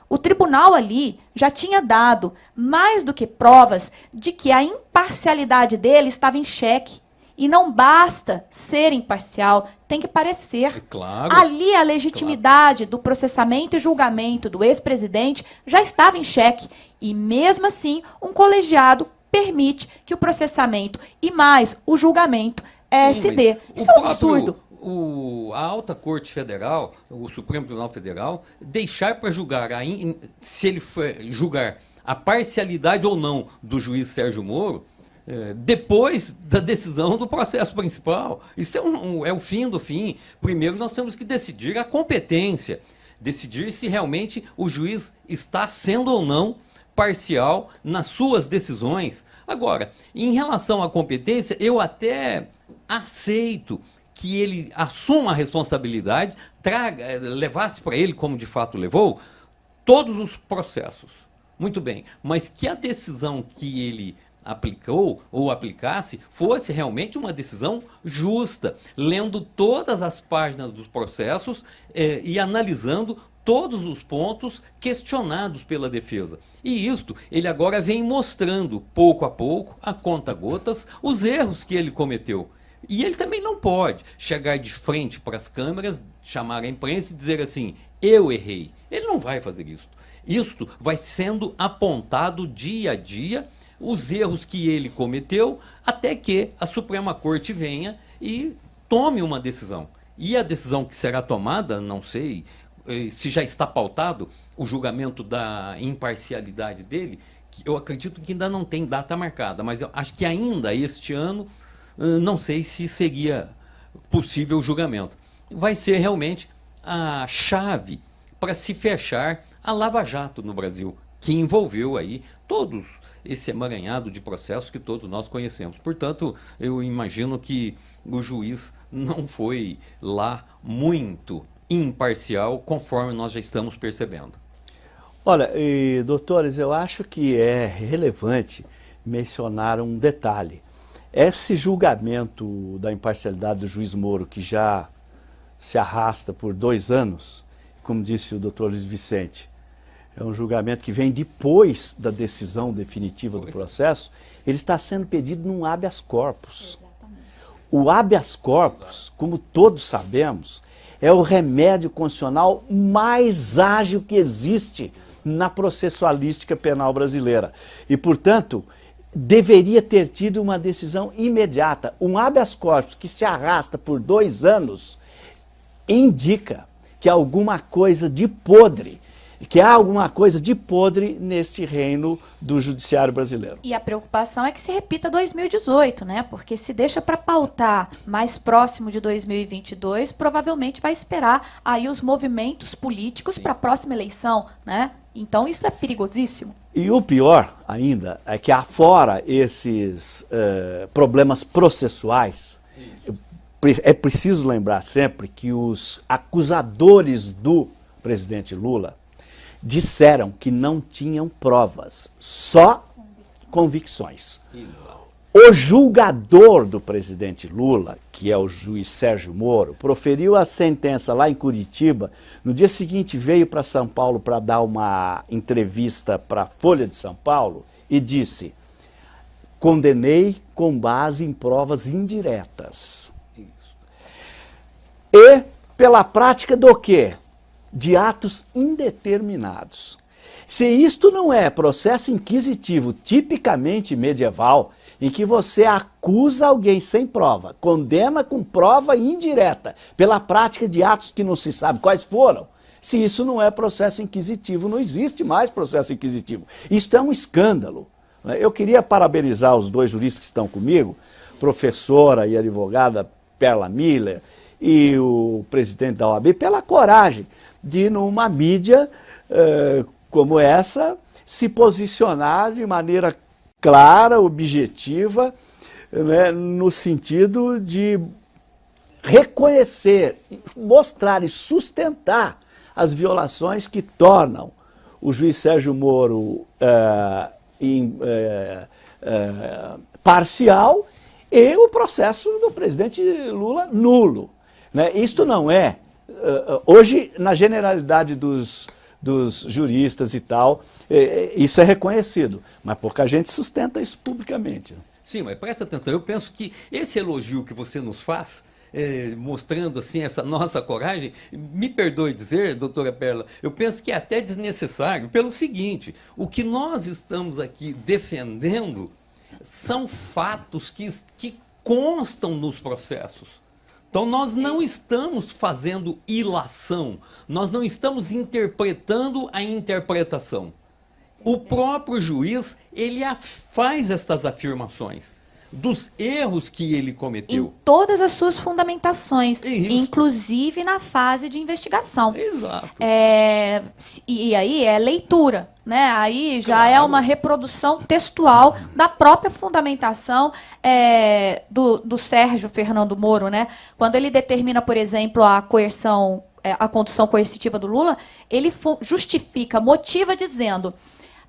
o tribunal ali já tinha dado mais do que provas de que a imparcialidade dele estava em xeque. E não basta ser imparcial, tem que parecer. É claro, Ali a legitimidade claro. do processamento e julgamento do ex-presidente já estava em xeque. E mesmo assim, um colegiado permite que o processamento e mais o julgamento é, Sim, se dê. Isso é um próprio- absurdo. O, a Alta Corte Federal, o Supremo Tribunal Federal, deixar para julgar, a in- se ele for julgar a parcialidade ou não do juiz Sérgio Moro, eh, depois da decisão do processo principal. Isso é, um- é o fim do fim. Primeiro nós temos que decidir a competência, decidir se realmente o juiz está sendo ou não parcial nas suas decisões. Agora, em relação à competência, eu até aceito que ele assuma a responsabilidade, traga, levasse para ele, como de fato levou, todos os processos. Muito bem, mas que a decisão que ele aplicou ou aplicasse fosse realmente uma decisão justa, lendo todas as páginas dos processos eh, e analisando todos os pontos questionados pela defesa. E isto ele agora vem mostrando, pouco a pouco, a conta-gotas, os erros que ele cometeu. E ele também não pode chegar de frente para as câmeras, chamar a imprensa e dizer assim: eu errei. Ele não vai fazer isso. Isto vai sendo apontado dia a dia, os erros que ele cometeu, até que a Suprema Corte venha e tome uma decisão. E a decisão que será tomada, não sei eh, se já está pautado o julgamento da imparcialidade dele, eu acredito que ainda não tem data marcada, mas eu acho que ainda este ano, não sei se seria possível o julgamento. Vai ser realmente a chave para se fechar a Lava Jato no Brasil, que envolveu aí todos esse emaranhado de processos que todos nós conhecemos. Portanto, eu imagino que o juiz não foi lá muito imparcial, conforme nós já estamos percebendo. Olha, e, doutores, eu acho que é relevante mencionar um detalhe. Esse julgamento da imparcialidade do juiz Moro, que já se arrasta por dois anos, como disse o doutor Luiz Vicente, é um julgamento que vem depois da decisão definitiva do processo, ele está sendo pedido num habeas corpus. O habeas corpus, como todos sabemos, é o remédio constitucional mais ágil que existe na processualística penal brasileira. E, portanto, deveria ter tido uma decisão imediata. Um habeas corpus que se arrasta por dois anos indica que alguma coisa de podre, que há alguma coisa de podre neste reino do judiciário brasileiro. E a preocupação é que se repita 2018, né? Porque se deixa para pautar mais próximo de 2022, provavelmente vai esperar aí os movimentos políticos para a próxima eleição, né? Então isso é perigosíssimo. E o pior ainda é que afora esses eh, problemas processuais, é preciso lembrar sempre que os acusadores do presidente Lula disseram que não tinham provas, só convicções. O julgador do presidente Lula, que é o juiz Sérgio Moro, proferiu a sentença lá em Curitiba. No dia seguinte veio para São Paulo para dar uma entrevista para a Folha de São Paulo e disse: condenei com base em provas indiretas. E pela prática do quê? De atos indeterminados. Se isto não é processo inquisitivo tipicamente medieval, em que você acusa alguém sem prova, condena com prova indireta, pela prática de atos que não se sabe quais foram, se isso não é processo inquisitivo, não existe mais processo inquisitivo. Isto é um escândalo. Eu queria parabenizar os dois juristas que estão comigo, professora e advogada Perla Miller e o presidente da OAB, pela coragem de, numa mídia eh, como essa, se posicionar de maneira clara, objetiva, né, no sentido de reconhecer, mostrar e sustentar as violações que tornam o juiz Sérgio Moro eh, eh, parcial e o processo do presidente Lula nulo. Né? Isto não é, hoje, na generalidade dos, dos juristas e tal, eh, isso é reconhecido, mas pouca gente sustenta isso publicamente. Sim, mas presta atenção, eu penso que esse elogio que você nos faz, eh, mostrando assim essa nossa coragem, me perdoe dizer, doutora Perla, eu penso que é até desnecessário, pelo seguinte, o que nós estamos aqui defendendo são fatos que, que constam nos processos. Então nós não estamos fazendo ilação, nós não estamos interpretando a interpretação. O próprio juiz, ele faz estas afirmações dos erros que ele cometeu. Em todas as suas fundamentações, Isso. inclusive na fase de investigação. Exato. É, e, aí é leitura, né? Aí já claro. é uma reprodução textual da própria fundamentação é, do, do Sérgio Fernando Moro, né? Quando ele determina, por exemplo, a coerção, é, a condução coercitiva do Lula, ele justifica, motiva dizendo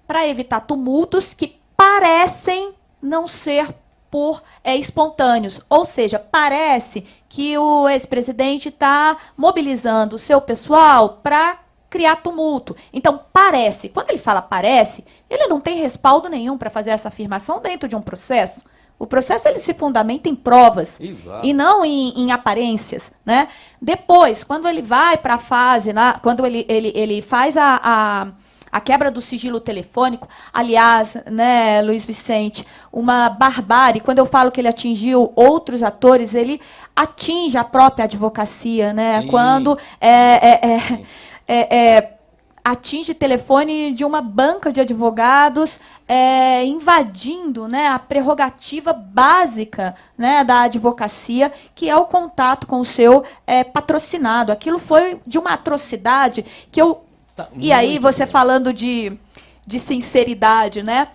para evitar tumultos que parecem não ser por é, espontâneos. Ou seja, parece que o ex-presidente está mobilizando o seu pessoal para criar tumulto. Então, parece. Quando ele fala parece, ele não tem respaldo nenhum para fazer essa afirmação dentro de um processo. O processo ele se fundamenta em provas Exato. e não em, em, aparências, né? Depois, quando ele vai para a fase, né, quando ele, ele, ele faz a, a a quebra do sigilo telefônico, aliás, né, Luiz Vicente, uma barbárie. Quando eu falo que ele atingiu outros atores, ele atinge a própria advocacia, né? Sim. Quando é, é, é, é, é atinge telefone de uma banca de advogados, é, invadindo né, a prerrogativa básica né, da advocacia, que é o contato com o seu é, patrocinado. Aquilo foi de uma atrocidade que eu Tá e aí, você bom. falando de, de sinceridade, né?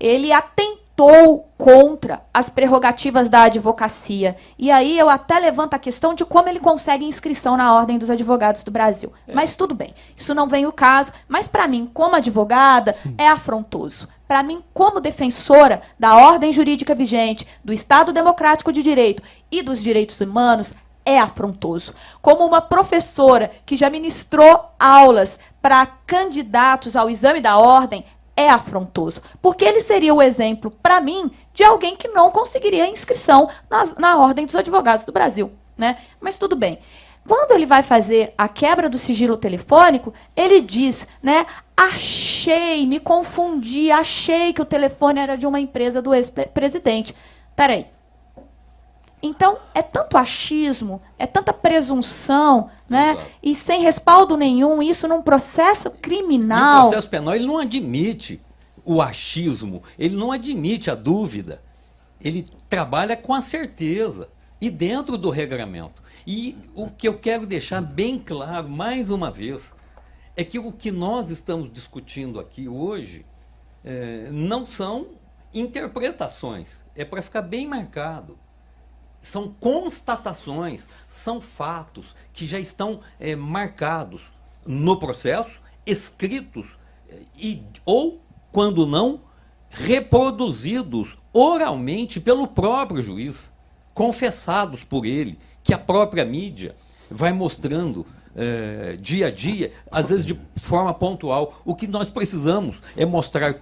Ele atentou contra as prerrogativas da advocacia. E aí eu até levanto a questão de como ele consegue inscrição na Ordem dos Advogados do Brasil. É. Mas tudo bem, isso não vem o caso. Mas para mim, como advogada, é afrontoso. Para mim, como defensora da ordem jurídica vigente, do Estado democrático de direito e dos direitos humanos, é afrontoso. Como uma professora que já ministrou aulas para candidatos ao exame da ordem, é afrontoso. Porque ele seria o exemplo, para mim, de alguém que não conseguiria inscrição na, na Ordem dos Advogados do Brasil. Né? Mas tudo bem. Quando ele vai fazer a quebra do sigilo telefônico, ele diz, né? Achei, me confundi, achei que o telefone era de uma empresa do ex-presidente. Peraí, então, é tanto achismo, é tanta presunção, né? Exato. E sem respaldo nenhum, isso num processo criminal. No processo penal, ele não admite o achismo, ele não admite a dúvida. Ele trabalha com a certeza e dentro do regramento. E o que eu quero deixar bem claro, mais uma vez, é que o que nós estamos discutindo aqui hoje é, não são interpretações, é para ficar bem marcado são constatações, são fatos que já estão é, marcados no processo, escritos eh, e, ou, quando não, reproduzidos oralmente pelo próprio juiz, confessados por ele, que a própria mídia vai mostrando é, dia a dia, às vezes de forma pontual. O que nós precisamos é mostrar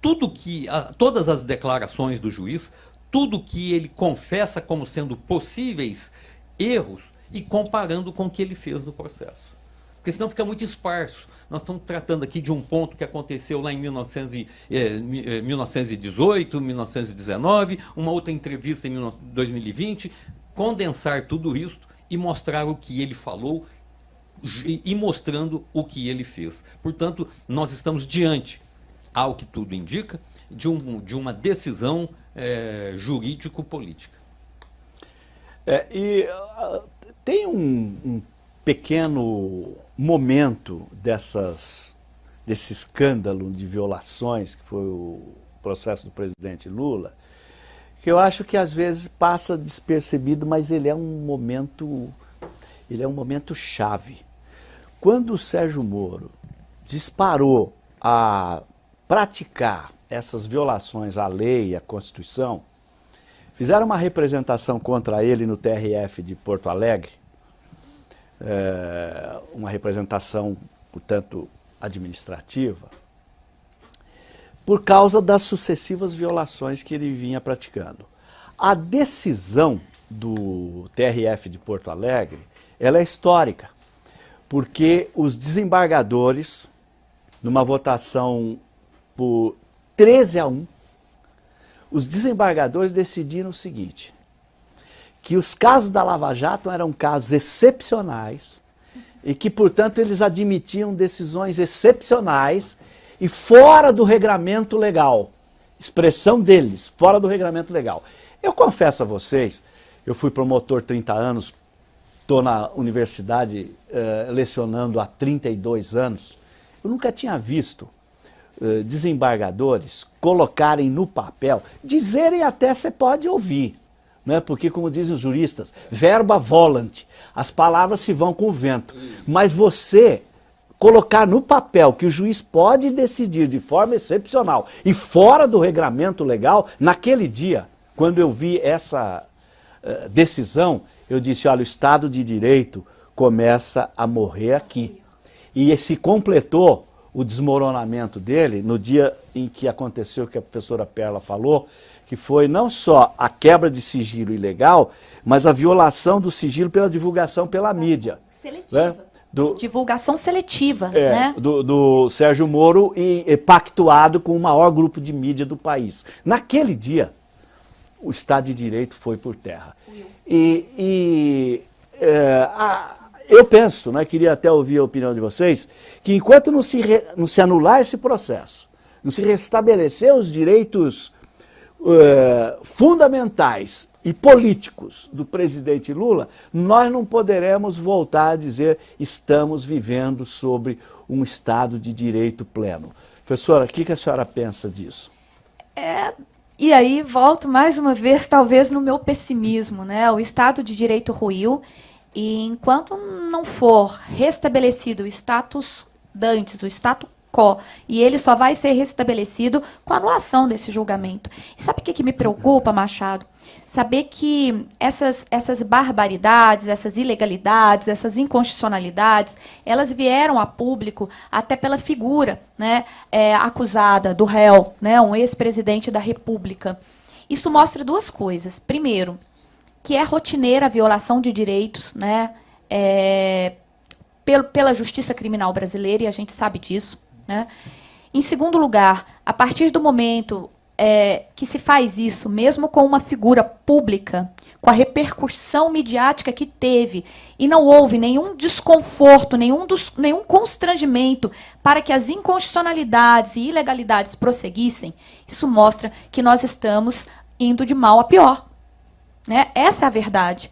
tudo que, a, todas as declarações do juiz, tudo que ele confessa como sendo possíveis erros e comparando com o que ele fez no processo. Porque senão fica muito esparso. Nós estamos tratando aqui de um ponto que aconteceu lá em 1900 eh, 1918, 1919, uma outra entrevista em 2020, condensar tudo isso e mostrar o que ele falou e mostrando o que ele fez. Portanto, nós estamos diante, ao que tudo indica, de, um, de uma decisão é, jurídico-política. É, e uh, tem um, um, pequeno momento dessas, desse escândalo de violações, que foi o processo do presidente Lula, que eu acho que às vezes passa despercebido, mas ele é um momento, ele é um momento chave. Quando o Sérgio Moro disparou a praticar essas violações à lei e à Constituição, fizeram uma representação contra ele no TRF de Porto Alegre, é, uma representação, portanto, administrativa, por causa das sucessivas violações que ele vinha praticando. A decisão do TRF de Porto Alegre, ela é histórica, porque os desembargadores, numa votação por 13 a 1. os desembargadores decidiram o seguinte, que os casos da Lava Jato eram casos excepcionais e que, portanto, eles admitiam decisões excepcionais e fora do regramento legal. Expressão deles, fora do regramento legal. Eu confesso a vocês, eu fui promotor 30 anos, estou na universidade uh, lecionando há 32 anos, eu nunca tinha visto uh, desembargadores colocarem no papel, dizerem até você pode ouvir, né? porque como dizem os juristas, verba volant, as palavras se vão com o vento, mas você colocar no papel que o juiz pode decidir de forma excepcional e fora do regramento legal, naquele dia, quando eu vi essa uh, decisão, eu disse, olha, o Estado de Direito começa a morrer aqui. E se completou o desmoronamento dele no dia em que aconteceu o que a professora Perla falou, que foi não só a quebra de sigilo ilegal, mas a violação do sigilo pela divulgação pela mídia. Seletiva. Né? Do, Divulgação seletiva, é, né? Do, do, Sérgio Moro e, e, pactuado com o maior grupo de mídia do país. Naquele dia, o Estado de Direito foi por terra. E, e é, a, eu penso, né, queria até ouvir a opinião de vocês, que enquanto não se, re, não se anular esse processo, não se restabelecer os direitos uh, fundamentais e políticos do presidente Lula, nós não poderemos voltar a dizer estamos vivendo sobre um Estado de direito pleno. Professora, o que, que a senhora pensa disso? É, e aí volto mais uma vez, talvez, no meu pessimismo. Né? O Estado de Direito ruiu e enquanto não for restabelecido o status dantes, o status quo, e ele só vai ser restabelecido com a anulação desse julgamento. E sabe o que, que me preocupa, Machado? Saber que essas, essas barbaridades, essas ilegalidades, essas inconstitucionalidades, elas vieram a público até pela figura né, é, acusada do réu, né, um ex-presidente da República. Isso mostra duas coisas. Primeiro, que é rotineira a violação de direitos né, é, pela justiça criminal brasileira, e a gente sabe disso. Né? Em segundo lugar, a partir do momento é, que se faz isso, mesmo com uma figura pública, com a repercussão midiática que teve, e não houve nenhum desconforto, nenhum, dos, nenhum constrangimento para que as inconstitucionalidades e ilegalidades prosseguissem, isso mostra que nós estamos indo de mal a pior. Né? Essa é a verdade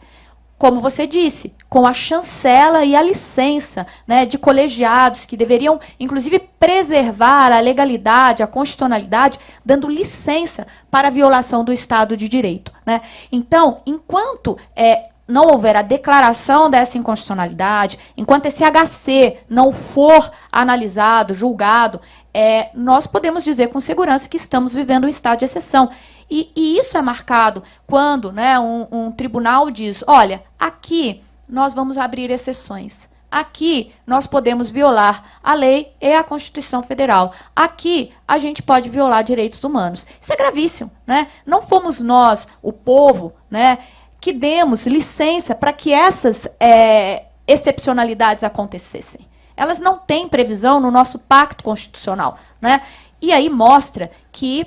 como você disse, com a chancela e a licença né, de colegiados que deveriam, inclusive, preservar a legalidade, a constitucionalidade, dando licença para a violação do Estado de Direito. Né? Então, enquanto é, não houver a declaração dessa inconstitucionalidade, enquanto esse HC não for analisado, julgado, é, nós podemos dizer com segurança que estamos vivendo um estado de exceção. E, e isso é marcado quando né, um, um tribunal diz: olha, aqui nós vamos abrir exceções. Aqui nós podemos violar a lei e a Constituição Federal. Aqui a gente pode violar direitos humanos. Isso é gravíssimo, né? Não fomos nós, o povo, né, que demos licença para que essas é, excepcionalidades acontecessem. Elas não têm previsão no nosso pacto constitucional, né? E aí mostra que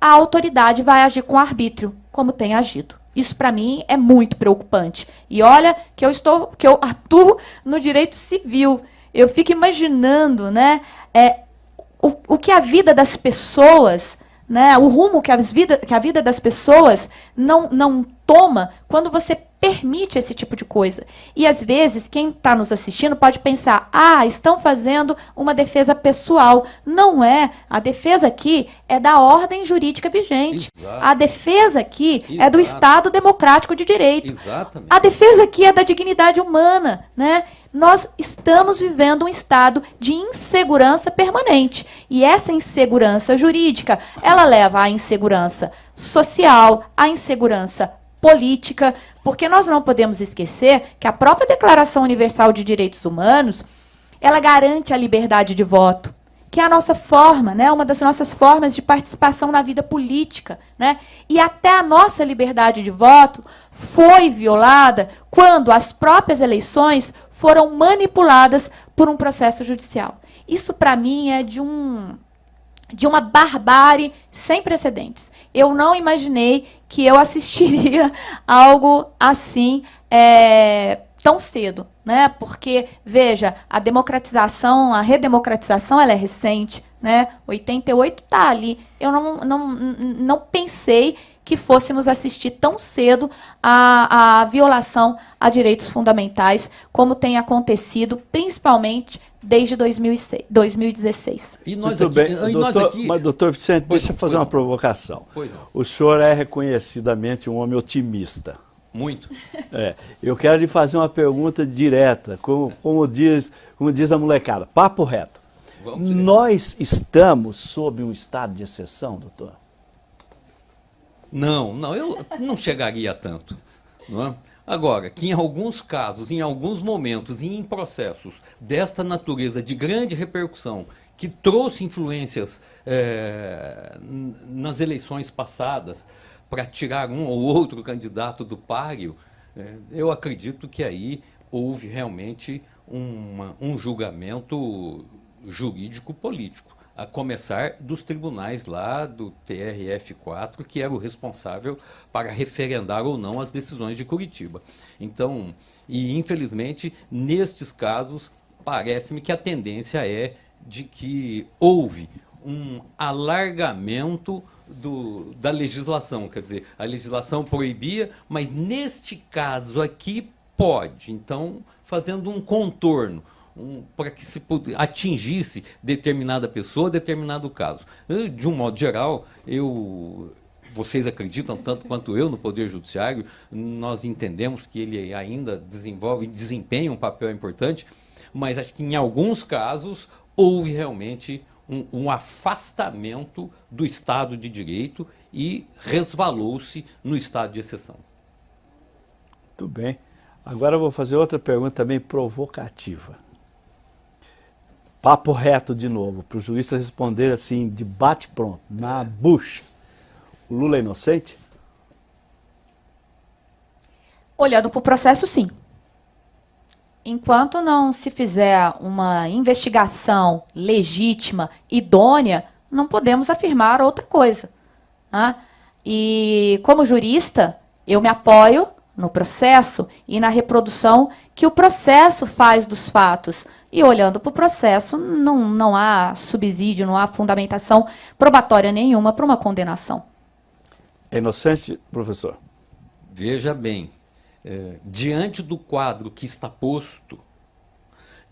a autoridade vai agir com arbítrio, como tem agido. Isso para mim é muito preocupante. E olha que eu estou, que eu atuo no direito civil. Eu fico imaginando, né, é, o, o que a vida das pessoas, né, o rumo que a vida, que a vida das pessoas não, não toma quando você permite esse tipo de coisa. E às vezes quem está nos assistindo pode pensar: ah, estão fazendo uma defesa pessoal. Não é. A defesa aqui é da ordem jurídica vigente. Exato. A defesa aqui Exato. é do Estado democrático de direito. Exatamente. A defesa aqui é da dignidade humana, né? Nós estamos vivendo um estado de insegurança permanente. E essa insegurança jurídica, ela leva à insegurança social, à insegurança política, porque nós não podemos esquecer que a própria Declaração Universal de Direitos Humanos, ela garante a liberdade de voto, que é a nossa forma, né, uma das nossas formas de participação na vida política, né? E até a nossa liberdade de voto foi violada quando as próprias eleições foram manipuladas por um processo judicial. Isso para mim é de um de uma barbárie sem precedentes. Eu não imaginei que eu [LAUGHS] assistiria algo assim é, tão cedo, né? Porque veja, a democratização, a redemocratização, ela é recente, né? 88 está ali. Eu não, não, não pensei que fôssemos assistir tão cedo a, a violação a direitos fundamentais, como tem acontecido, principalmente desde 2006, 2016. E nós Muito aqui, bem. E doutor, nós aqui... Mas, doutor Vicente, pois deixa eu fazer uma provocação. O senhor é reconhecidamente um homem otimista. Muito. É, eu quero lhe fazer uma pergunta direta, como, como, diz, como diz a molecada, papo reto. Nós estamos sob um estado de exceção, doutor? Não, não, eu não chegaria a tanto. Não é? Agora, que em alguns casos, em alguns momentos e em processos desta natureza de grande repercussão, que trouxe influências é, nas eleições passadas para tirar um ou outro candidato do páreo, é, eu acredito que aí houve realmente uma, um julgamento jurídico-político a começar dos tribunais lá do TRF4, que era o responsável para referendar ou não as decisões de Curitiba. Então, e infelizmente, nestes casos, parece-me que a tendência é de que houve um alargamento do, da legislação, quer dizer, a legislação proibia, mas neste caso aqui pode. Então, fazendo um contorno, um, para que se atingisse determinada pessoa, determinado caso. De um modo geral, eu vocês acreditam tanto quanto eu no Poder Judiciário, nós entendemos que ele ainda desenvolve, desempenha um papel importante, mas acho que em alguns casos houve realmente um, um afastamento do Estado de Direito e resvalou-se no estado de exceção. Muito bem. Agora eu vou fazer outra pergunta também provocativa. Papo reto de novo, para o jurista responder assim, de bate-pronto, na bucha. O Lula é inocente? Olhando para o processo, sim. Enquanto não se fizer uma investigação legítima, idônea, não podemos afirmar outra coisa. Né? E, como jurista, eu me apoio no processo e na reprodução que o processo faz dos fatos. E olhando para o processo, não, não há subsídio, não há fundamentação probatória nenhuma para uma condenação. É inocente, professor? Veja bem, é, diante do quadro que está posto,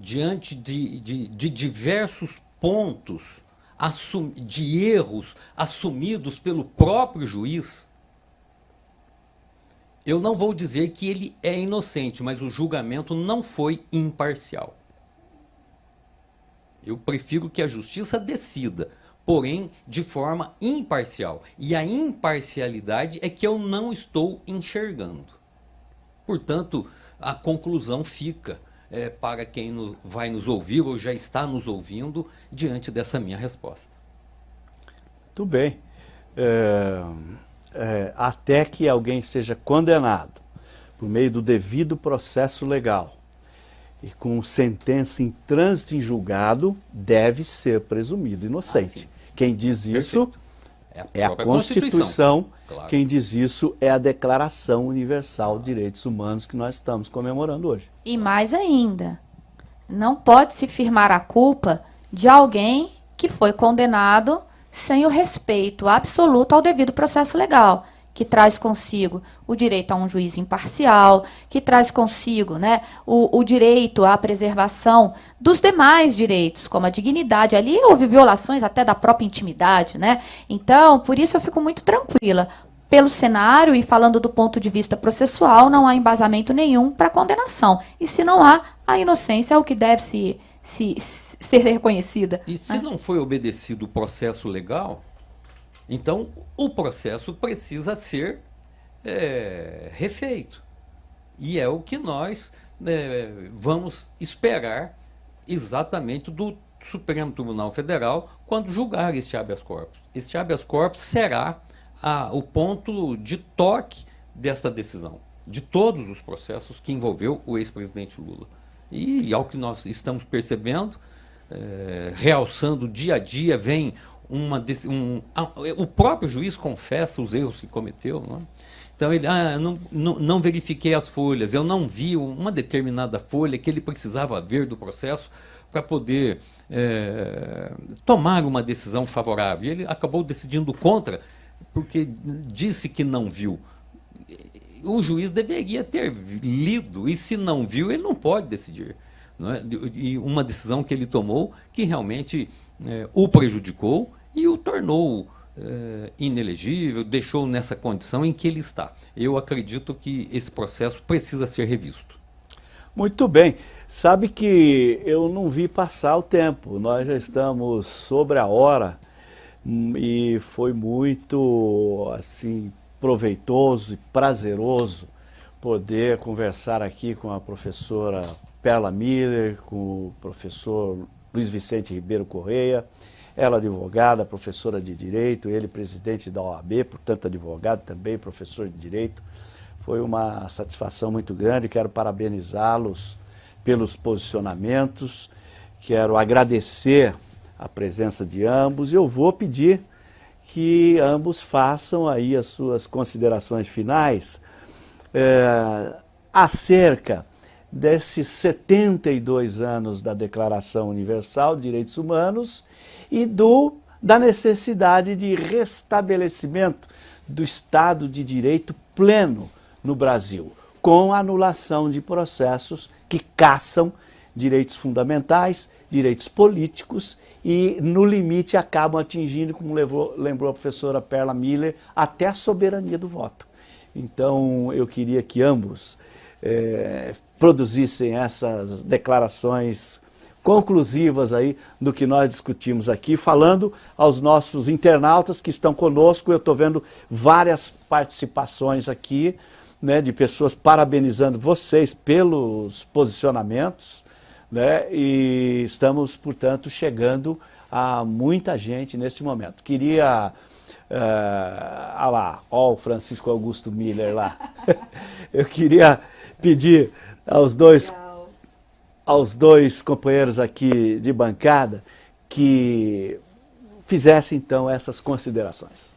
diante de, de, de diversos pontos assum, de erros assumidos pelo próprio juiz, eu não vou dizer que ele é inocente, mas o julgamento não foi imparcial. Eu prefiro que a justiça decida, porém de forma imparcial. E a imparcialidade é que eu não estou enxergando. Portanto, a conclusão fica é, para quem no, vai nos ouvir ou já está nos ouvindo diante dessa minha resposta. Muito bem. É é, até que alguém seja condenado por meio do devido processo legal e com sentença em trânsito em julgado, deve ser presumido inocente. Ah, Quem diz isso é a, é a Constituição. Constituição. Claro. Quem diz isso é a Declaração Universal de Direitos Humanos que nós estamos comemorando hoje. E mais ainda, não pode se firmar a culpa de alguém que foi condenado sem o respeito absoluto ao devido processo legal, que traz consigo o direito a um juiz imparcial, que traz consigo né, o, o direito à preservação dos demais direitos, como a dignidade. Ali houve violações até da própria intimidade. Né? Então, por isso eu fico muito tranquila. Pelo cenário e falando do ponto de vista processual, não há embasamento nenhum para condenação. E se não há, a inocência é o que deve se, se, ser reconhecida. E se né? não foi obedecido o processo legal, então o processo precisa ser é, refeito. E é o que nós é, vamos esperar exatamente do Supremo Tribunal Federal quando julgar este habeas corpus. Este habeas corpus será a, o ponto de toque desta decisão, de todos os processos que envolveu o ex-presidente Lula. E, ao que nós estamos percebendo, é, realçando dia a dia, vem uma. Um, o próprio juiz confessa os erros que cometeu. Não é? Então ele, ah, não, não, não, verifiquei as folhas, eu não vi uma determinada folha que ele precisava ver do processo para poder é, tomar uma decisão favorável. E ele acabou decidindo contra, porque disse que não viu. O juiz deveria ter lido, e se não viu, ele não pode decidir. É? E uma decisão que ele tomou que realmente é, o prejudicou e o tornou é, inelegível, deixou nessa condição em que ele está. Eu acredito que esse processo precisa ser revisto. Muito bem. Sabe que eu não vi passar o tempo, nós já estamos sobre a hora hum, e foi muito assim proveitoso e prazeroso poder conversar aqui com a professora Perla Miller, com o professor Luiz Vicente Ribeiro Correia, ela advogada, professora de Direito, ele presidente da OAB, portanto advogado também, professor de Direito. Foi uma satisfação muito grande, quero parabenizá-los pelos posicionamentos, quero agradecer a presença de ambos e eu vou pedir que ambos façam aí as suas considerações finais é, acerca desses 72 anos da Declaração Universal de Direitos Humanos e do, da necessidade de restabelecimento do Estado de Direito pleno no Brasil, com anulação de processos que caçam direitos fundamentais, direitos políticos e, no limite, acabam atingindo, como levou, lembrou a professora Perla Miller, até a soberania do voto. Então, eu queria que ambos é, produzissem essas declarações conclusivas aí do que nós discutimos aqui, falando aos nossos internautas que estão conosco. Eu estou vendo várias participações aqui, né, de pessoas parabenizando vocês pelos posicionamentos, né, e estamos, portanto, chegando a muita gente neste momento. Queria... Uh, ah lá, ó o Francisco Augusto Miller lá. [LAUGHS] Eu queria pedir aos dois aos dois companheiros aqui de bancada que fizessem então essas considerações.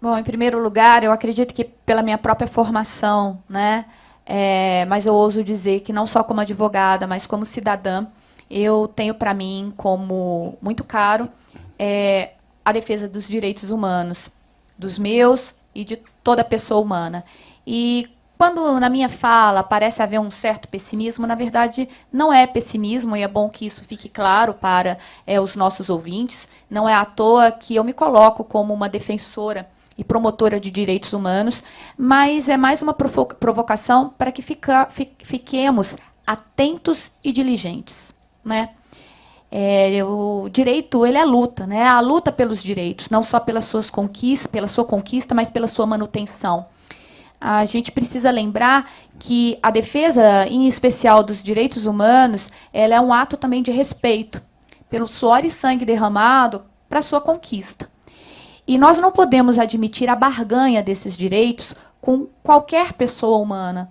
Bom, em primeiro lugar, eu acredito que pela minha própria formação, né, é, mas eu ouso dizer que não só como advogada, mas como cidadã, eu tenho para mim como muito caro é, a defesa dos direitos humanos, dos meus e de toda pessoa humana. E quando na minha fala parece haver um certo pessimismo, na verdade não é pessimismo, e é bom que isso fique claro para é, os nossos ouvintes. Não é à toa que eu me coloco como uma defensora e promotora de direitos humanos, mas é mais uma provocação para que fica, fiquemos atentos e diligentes. Né? É, o direito ele é luta, né? a luta pelos direitos, não só pelas suas conquistas, pela sua conquista, mas pela sua manutenção a gente precisa lembrar que a defesa, em especial dos direitos humanos, ela é um ato também de respeito pelo suor e sangue derramado para sua conquista. E nós não podemos admitir a barganha desses direitos com qualquer pessoa humana.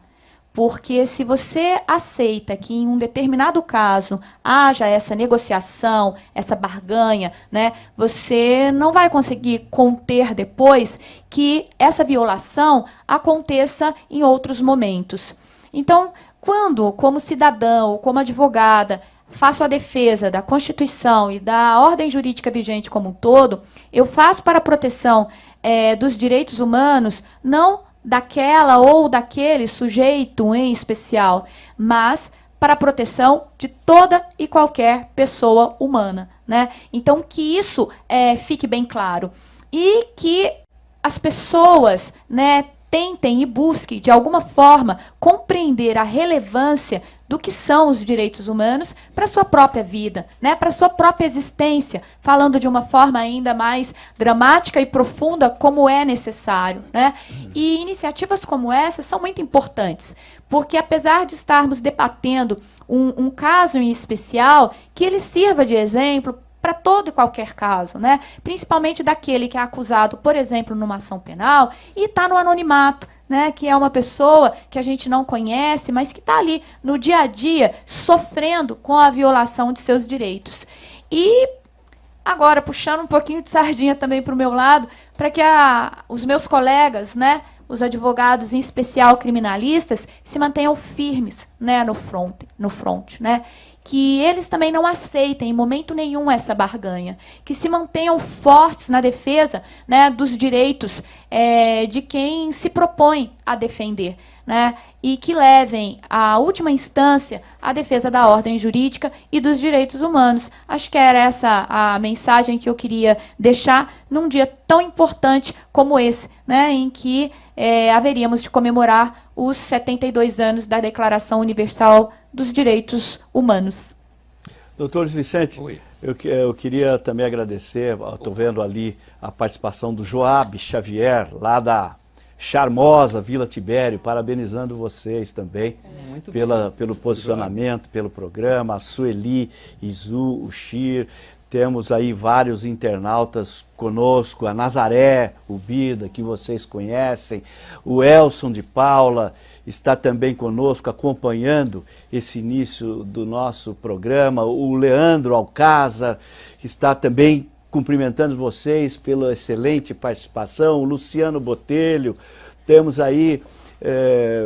Porque se você aceita que em um determinado caso haja essa negociação, essa barganha, né, você não vai conseguir conter depois que essa violação aconteça em outros momentos. Então, quando, como cidadão ou como advogada, faço a defesa da Constituição e da ordem jurídica vigente como um todo, eu faço para a proteção é, dos direitos humanos, não daquela ou daquele sujeito em especial, mas para a proteção de toda e qualquer pessoa humana. Né? Então, que isso é, fique bem claro. E que as pessoas né, tentem e busquem, de alguma forma, compreender a relevância do que são os direitos humanos para a sua própria vida, né, para a sua própria existência, falando de uma forma ainda mais dramática e profunda, como é necessário. Né? E iniciativas como essa são muito importantes, porque apesar de estarmos debatendo um, um caso em especial, que ele sirva de exemplo para todo e qualquer caso, né? principalmente daquele que é acusado, por exemplo, numa ação penal e está no anonimato, né, que é uma pessoa que a gente não conhece, mas que está ali no dia a dia sofrendo com a violação de seus direitos. E agora, puxando um pouquinho de sardinha também para o meu lado, para que a, os meus colegas, né, os advogados, em especial criminalistas, se mantenham firmes né, no front, no front né? Que eles também não aceitem em momento nenhum essa barganha, que se mantenham fortes na defesa né, dos direitos é, de quem se propõe a defender, né, e que levem à última instância a defesa da ordem jurídica e dos direitos humanos. Acho que era essa a mensagem que eu queria deixar num dia tão importante como esse, né, em que é, haveríamos de comemorar os 72 anos da Declaração Universal dos Direitos Humanos. Doutor Vicente, eu, eu, queria também agradecer, estou vendo ali a participação do Joab Xavier, lá da charmosa Vila Tibério, parabenizando vocês também pela, pelo posicionamento, pelo programa, a Sueli, Izu, o Xir, temos aí vários internautas conosco, a Nazaré, o Bida, que vocês conhecem, o Elson de Paula está também conosco acompanhando esse início do nosso programa, o Leandro Alcázar está também cumprimentando vocês pela excelente participação, o Luciano Botelho, temos aí é,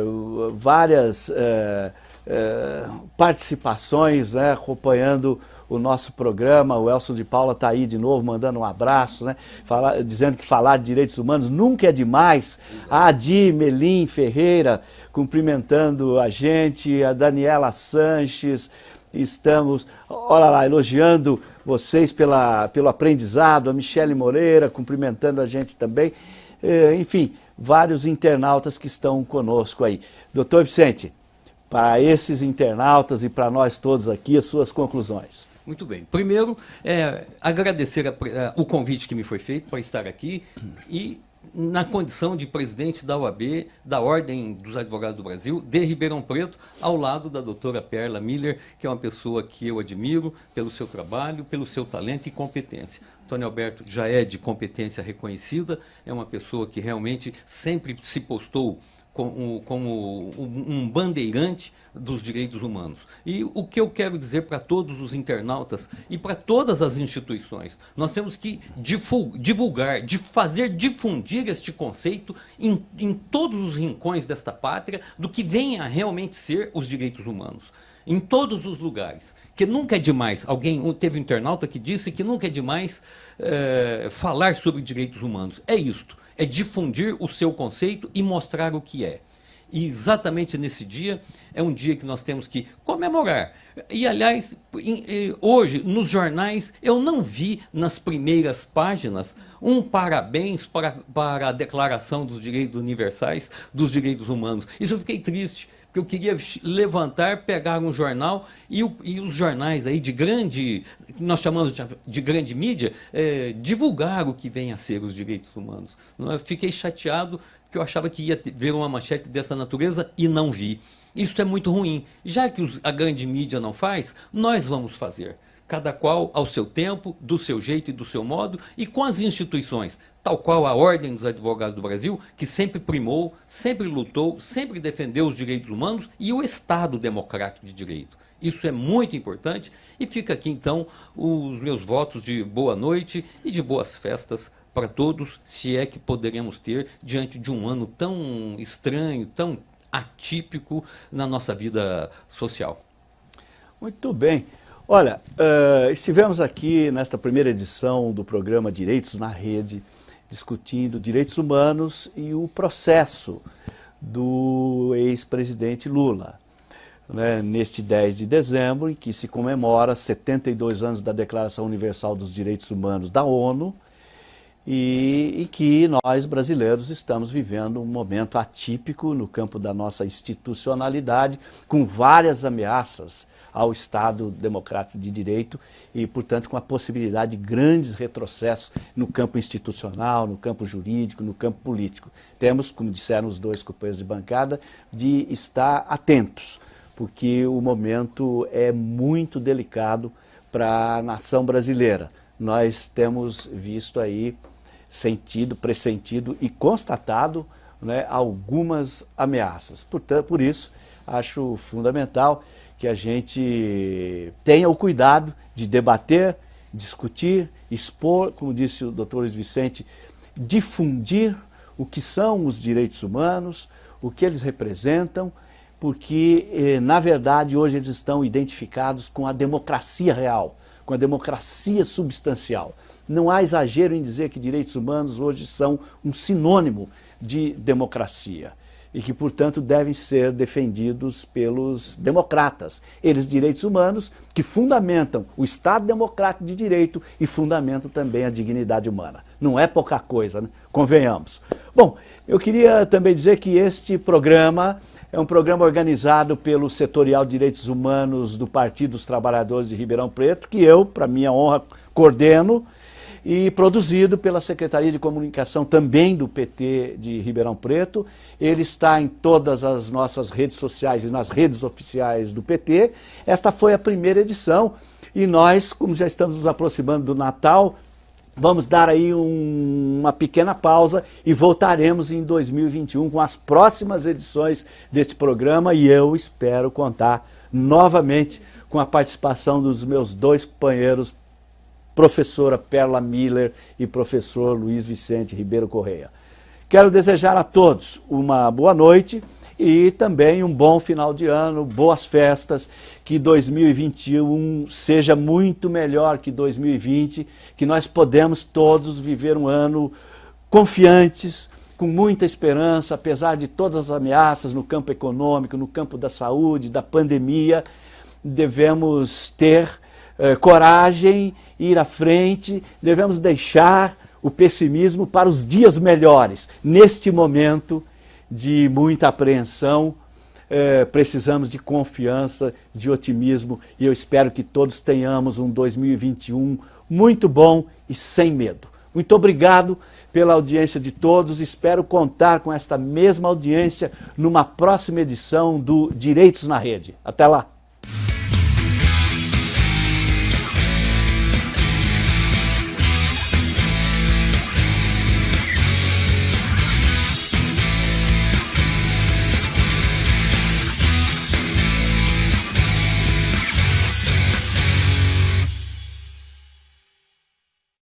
várias é, é, participações né, acompanhando o nosso programa. O Elson de Paula está aí de novo, mandando um abraço, né? Fala, dizendo que falar de direitos humanos nunca é demais. A Adi Melim Ferreira cumprimentando a gente, a Daniela Sanches, estamos, olha lá, elogiando vocês pela, pelo aprendizado, a Michele Moreira cumprimentando a gente também. É, enfim, vários internautas que estão conosco aí. Doutor Vicente, para esses internautas e para nós todos aqui, as suas conclusões. Muito bem. Primeiro, é, agradecer a, a, o convite que me foi feito para estar aqui e na condição de presidente da OAB, da Ordem dos Advogados do Brasil, de Ribeirão Preto, ao lado da doutora Perla Miller, que é uma pessoa que eu admiro pelo seu trabalho, pelo seu talento e competência. Antônio Alberto já é de competência reconhecida, é uma pessoa que realmente sempre se postou como, como um bandeirante dos direitos humanos. E o que eu quero dizer para todos os internautas e para todas as instituições, nós temos que divulgar, de fazer difundir este conceito em, em todos os rincões desta pátria do que venha a realmente ser os direitos humanos em todos os lugares. Que nunca é demais, alguém teve um internauta que disse que nunca é demais é, falar sobre direitos humanos. É isto é difundir o seu conceito e mostrar o que é. E exatamente nesse dia, é um dia que nós temos que comemorar. E, aliás, hoje, nos jornais, eu não vi nas primeiras páginas um parabéns para, para a Declaração dos Direitos Universais dos Direitos Humanos. Isso eu fiquei triste, que eu queria levantar, pegar um jornal e, o, e os jornais aí de grande, nós chamamos de, de grande mídia, é, divulgar o que vem a ser os direitos humanos. Eu fiquei chateado porque eu achava que ia ver uma manchete dessa natureza e não vi. Isso é muito ruim. Já que os, a grande mídia não faz, nós vamos fazer cada qual ao seu tempo, do seu jeito e do seu modo, e com as instituições, tal qual a Ordem dos Advogados do Brasil, que sempre primou, sempre lutou, sempre defendeu os direitos humanos e o Estado democrático de direito. Isso é muito importante e fica aqui então os meus votos de boa noite e de boas festas para todos, se é que poderemos ter diante de um ano tão estranho, tão atípico na nossa vida social. Muito bem. Olha, uh, estivemos aqui nesta primeira edição do programa Direitos na Rede, discutindo direitos humanos e o processo do ex-presidente Lula. Né, neste 10 de dezembro, em que se comemora 72 anos da Declaração Universal dos Direitos Humanos da ONU, e, e, que nós brasileiros estamos vivendo um momento atípico no campo da nossa institucionalidade, com várias ameaças ao Estado democrático de direito e, portanto, com a possibilidade de grandes retrocessos no campo institucional, no campo jurídico, no campo político. Temos, como disseram os dois companheiros de bancada, de estar atentos, porque o momento é muito delicado para a nação brasileira. Nós temos visto aí, sentido, pressentido e constatado né, algumas ameaças. Portanto, por isso, acho fundamental que a gente tenha o cuidado de debater, discutir, expor, como disse o doutor Luiz Vicente, difundir o que são os direitos humanos, o que eles representam, porque, eh, na verdade, hoje eles estão identificados com a democracia real, com a democracia substancial. Não há exagero em dizer que direitos humanos hoje são um sinônimo de democracia e que, portanto, devem ser defendidos pelos democratas. Eles, direitos humanos, que fundamentam o Estado democrático de direito e fundamentam também a dignidade humana. Não é pouca coisa, né? convenhamos. Bom, eu queria também dizer que este programa é um programa organizado pelo Setorial Direitos Humanos do Partido dos Trabalhadores de Ribeirão Preto, que eu, para minha honra, coordeno, e produzido pela Secretaria de Comunicação também do PT de Ribeirão Preto. Ele está em todas as nossas redes sociais e nas redes oficiais do PT. Esta foi a primeira edição e nós, como já estamos nos aproximando do Natal, vamos dar aí um, uma pequena pausa e voltaremos em 2021 com as próximas edições deste programa e eu espero contar novamente com a participação dos meus dois companheiros professora Perla Miller e professor Luiz Vicente Ribeiro Correia. Quero desejar a todos uma boa noite e também um bom final de ano, boas festas, que 2021 seja muito melhor que 2020, que nós podemos todos viver um ano confiantes, com muita esperança, apesar de todas as ameaças no campo econômico, no campo da saúde, da pandemia, devemos ter eh, coragem, ir à frente, devemos deixar o pessimismo para os dias melhores. Neste momento de muita apreensão, eh, precisamos de confiança, de otimismo e eu espero que todos tenhamos um 2021 muito bom e sem medo. Muito obrigado pela audiência de todos, espero contar com esta mesma audiência numa próxima edição do Direitos na Rede. Até lá!